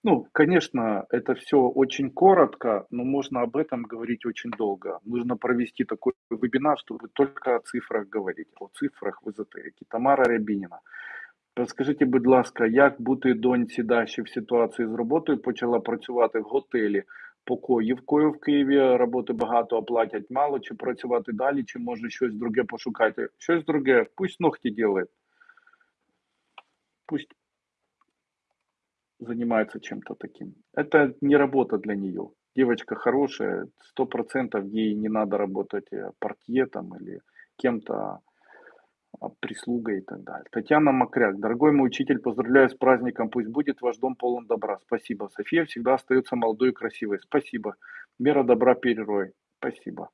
Ну, конечно, это все очень коротко, но можно об этом говорить очень долго. Нужно провести такой вебинар, чтобы только о цифрах говорить, о цифрах в эзотерике. Тамара Рябинина. Розкажіть, будь ласка, як бути доньці Даші в ситуації з роботою почала працювати в готелі покоївкою в Києві, роботи багато, оплатять мало, чи працювати далі, чи може щось друге пошукати. Щось друге, пусть ногти делает. Пусть занимается чем-то таким. Это не работа для нее. Девочка хорошая, сто процентов ей не надо работать портье там или кем-то а, прислуга и так далее. Татьяна Макряк. Дорогой мой учитель, поздравляю с праздником. Пусть будет ваш дом полон добра. Спасибо. София всегда остается молодой и красивой. Спасибо. Мера добра перерой. Спасибо.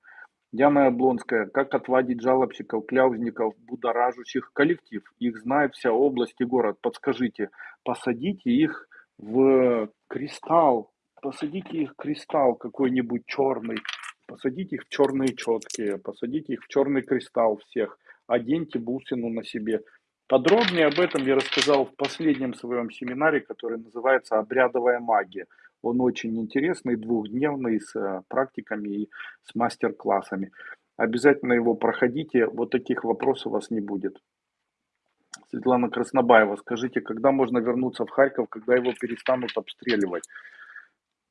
Диана Облонская. Как отводить жалобщиков, кляузников, будоражущих коллектив? Их знает вся область и город. Подскажите. Посадите их в кристалл. Посадите их в кристалл какой-нибудь черный. Посадите их в черные четкие. Посадите их в черный кристалл всех оденьте бусину на себе. Подробнее об этом я рассказал в последнем своем семинаре, который называется «Обрядовая магия». Он очень интересный, двухдневный, с э, практиками и с мастер-классами. Обязательно его проходите, вот таких вопросов у вас не будет. Светлана Краснобаева, скажите, когда можно вернуться в Харьков, когда его перестанут обстреливать?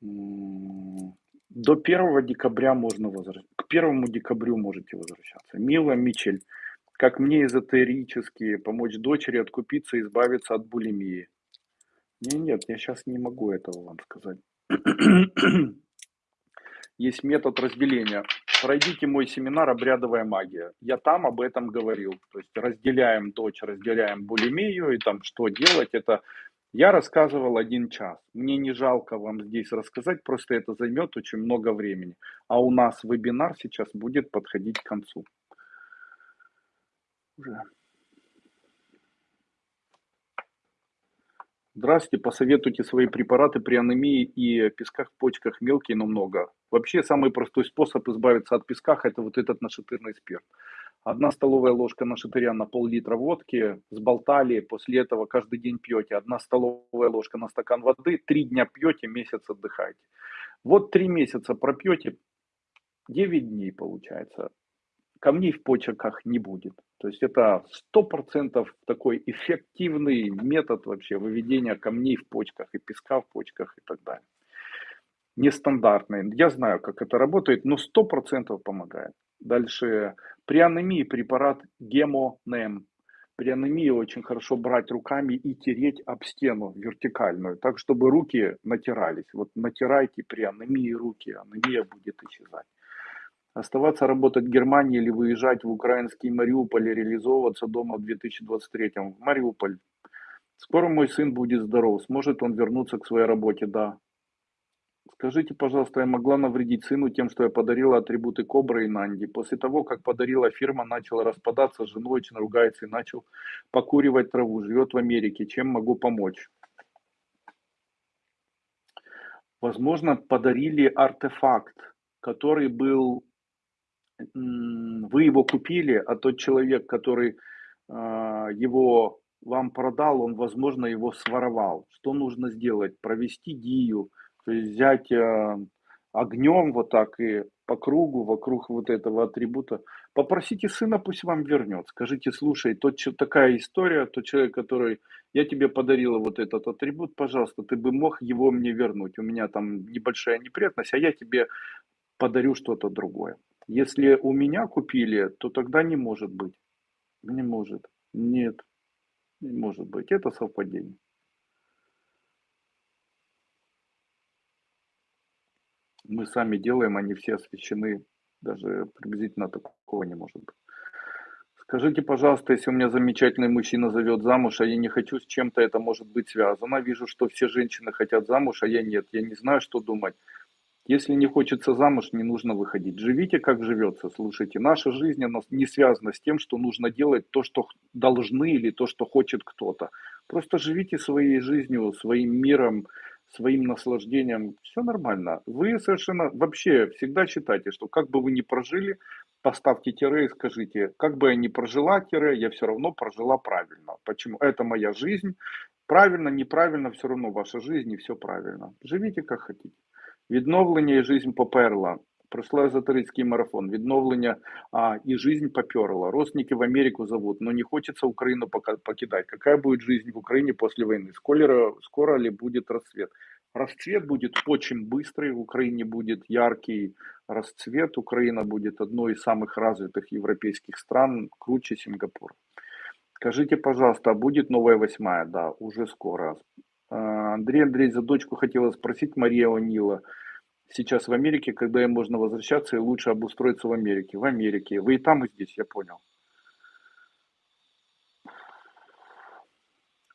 До 1 декабря можно возвращаться. К 1 декабрю можете возвращаться. Мила Мичель, как мне эзотерически помочь дочери откупиться и избавиться от булимии? Не, нет, я сейчас не могу этого вам сказать. Есть метод разделения. Пройдите мой семинар «Обрядовая магия». Я там об этом говорил. То есть разделяем дочь, разделяем булимию и там что делать. Это я рассказывал один час. Мне не жалко вам здесь рассказать, просто это займет очень много времени. А у нас вебинар сейчас будет подходить к концу уже. Здравствуйте, посоветуйте свои препараты при анемии и песках в почках мелкие, но много. Вообще самый простой способ избавиться от песка, это вот этот нашатырный спирт. Одна столовая ложка нашатыря на пол-литра водки, сболтали, после этого каждый день пьете. Одна столовая ложка на стакан воды, три дня пьете, месяц отдыхаете. Вот три месяца пропьете, 9 дней получается камней в почках не будет. То есть это сто процентов такой эффективный метод вообще выведения камней в почках и песка в почках и так далее. Нестандартный. Я знаю, как это работает, но сто процентов помогает. Дальше при анемии препарат гемонем. При анемии очень хорошо брать руками и тереть об стену вертикальную, так чтобы руки натирались. Вот натирайте при анемии руки, анемия будет исчезать. Оставаться работать в Германии или выезжать в украинский Мариуполь и реализовываться дома в 2023 в Мариуполь. Скоро мой сын будет здоров, сможет он вернуться к своей работе, да. Скажите, пожалуйста, я могла навредить сыну тем, что я подарила атрибуты Кобры и Нанди. После того, как подарила фирма, начала распадаться, с очень ругается и начал покуривать траву. Живет в Америке. Чем могу помочь? Возможно, подарили артефакт, который был вы его купили, а тот человек, который а, его вам продал, он, возможно, его своровал. Что нужно сделать? Провести дию, то есть взять а, огнем вот так и по кругу, вокруг вот этого атрибута. Попросите сына, пусть вам вернет. Скажите, слушай, тот, такая история, тот человек, который, я тебе подарила вот этот атрибут, пожалуйста, ты бы мог его мне вернуть. У меня там небольшая неприятность, а я тебе подарю что-то другое. Если у меня купили, то тогда не может быть. Не может. Нет. Не может быть. Это совпадение. Мы сами делаем, они все освещены. Даже приблизительно такого не может быть. Скажите, пожалуйста, если у меня замечательный мужчина зовет замуж, а я не хочу, с чем-то это может быть связано. Вижу, что все женщины хотят замуж, а я нет. Я не знаю, что думать. Если не хочется замуж, не нужно выходить. Живите, как живется. Слушайте, наша жизнь она не связана с тем, что нужно делать то, что должны или то, что хочет кто-то. Просто живите своей жизнью, своим миром, своим наслаждением. Все нормально. Вы совершенно вообще всегда считайте, что как бы вы ни прожили, поставьте тире и скажите, как бы я ни прожила тире, я все равно прожила правильно. Почему? Это моя жизнь. Правильно, неправильно, все равно ваша жизнь и все правильно. Живите как хотите. Відновлення і жизнь поперла. Пройшла эзотерический марафон. Відновлення а, и жизнь поперла. Родственники в Америку зовут, но не хочется Украину покидать. Какая будет жизнь в Украине после войны? Скоро, скоро ли будет расцвет? Расцвет будет очень быстрый. В Украине будет яркий расцвет. Украина будет одной из самых развитых европейских стран, круче Сингапура. Скажите, пожалуйста, а будет новая восьмая? Да, уже скоро. Андрей Андрей за дочку хотела спросить, Мария Онила. Сейчас в Америке, когда им можно возвращаться и лучше обустроиться в Америке. В Америке. Вы и там, и здесь, я понял.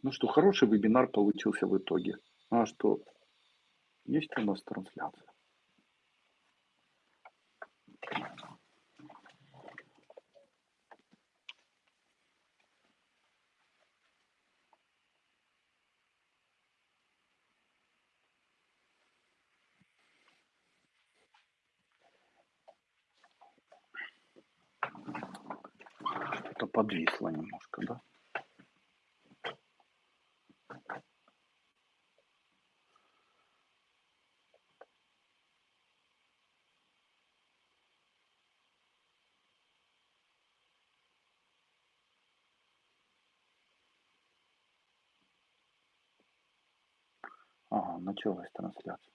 Ну что, хороший вебинар получился в итоге. А что, есть у нас трансляция? что-то подвисло немножко, да? Ага, началась трансляция.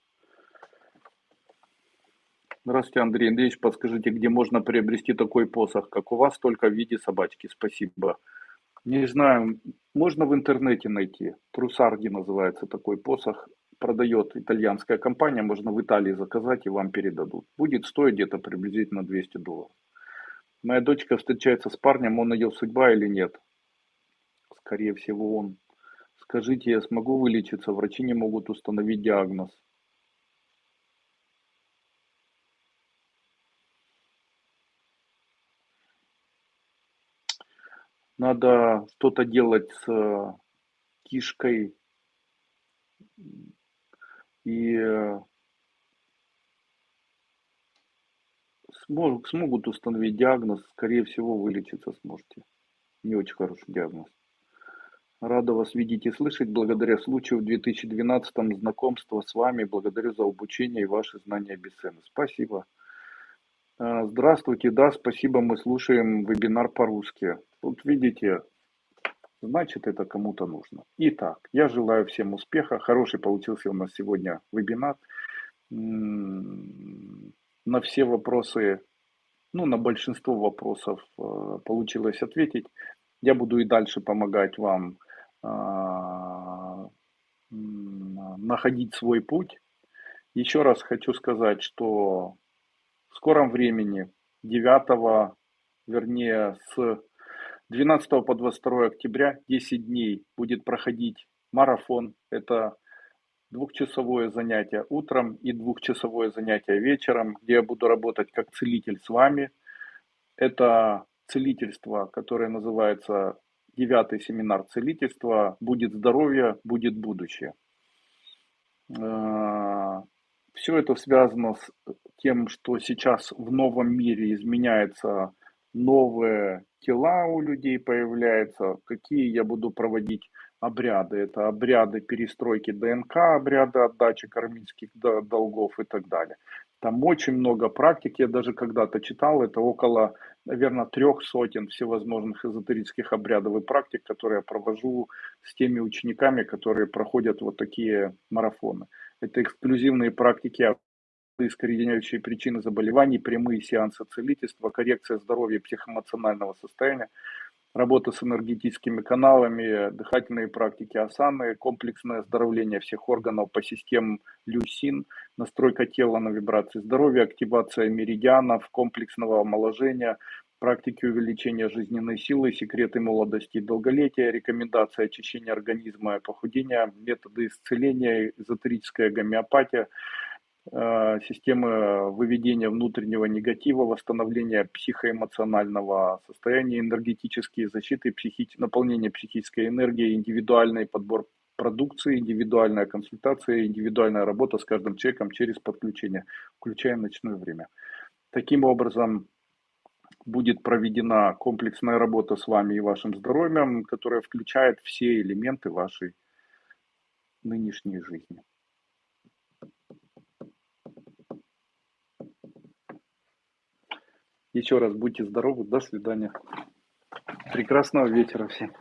Здравствуйте, Андрей Андреевич. Подскажите, где можно приобрести такой посох, как у вас, только в виде собачки? Спасибо. Не знаю, можно в интернете найти. Трусарди называется такой посох. Продает итальянская компания, можно в Италии заказать и вам передадут. Будет стоить где-то приблизительно 200 долларов. Моя дочка встречается с парнем, он ее судьба или нет? Скорее всего он. Скажите, я смогу вылечиться? Врачи не могут установить диагноз. надо что-то делать с э, кишкой и смог- смогут установить диагноз, скорее всего, вылечиться сможете. Не очень хороший диагноз. Рада вас видеть и слышать. Благодаря случаю в 2012 знакомства с вами. Благодарю за обучение и ваши знания бесценны. Спасибо. А, Здравствуйте, да, спасибо, мы слушаем вебинар по-русски. Вот видите, значит это кому-то нужно. Итак, я желаю всем успеха. Хороший получился у нас сегодня вебинар. На все вопросы, ну, на большинство вопросов э, получилось ответить. Я буду и дальше помогать вам находить свой путь. Еще раз хочу сказать, что в скором времени, 9, вернее, с 12 по 22 октября, 10 дней, будет проходить марафон. Это двухчасовое занятие утром и двухчасовое занятие вечером, где я буду работать как целитель с вами. Это целительство, которое называется девятый семинар целительства «Будет здоровье, будет будущее». Э, Все это связано с тем, что сейчас в новом мире изменяются новые тела у людей появляются, какие я буду проводить обряды. Это обряды перестройки ДНК, обряды отдачи кармических долгов и так далее. Там очень много практик, я даже когда-то читал, это около, наверное, трех сотен всевозможных эзотерических обрядов и практик, которые я провожу с теми учениками, которые проходят вот такие марафоны. Это эксклюзивные практики искореняющие причины заболеваний, прямые сеансы целительства, коррекция здоровья психоэмоционального состояния, работа с энергетическими каналами, дыхательные практики асаны, комплексное оздоровление всех органов по системам люсин, настройка тела на вибрации здоровья, активация меридианов, комплексного омоложения, практики увеличения жизненной силы, секреты молодости и долголетия, рекомендации очищения организма и похудения, методы исцеления, эзотерическая гомеопатия – системы выведения внутреннего негатива, восстановления психоэмоционального состояния, энергетические защиты, психи... наполнение психической энергией, индивидуальный подбор продукции, индивидуальная консультация, индивидуальная работа с каждым человеком через подключение, включая ночное время. Таким образом, будет проведена комплексная работа с вами и вашим здоровьем, которая включает все элементы вашей нынешней жизни. Еще раз будьте здоровы. До свидания. Прекрасного вечера всем.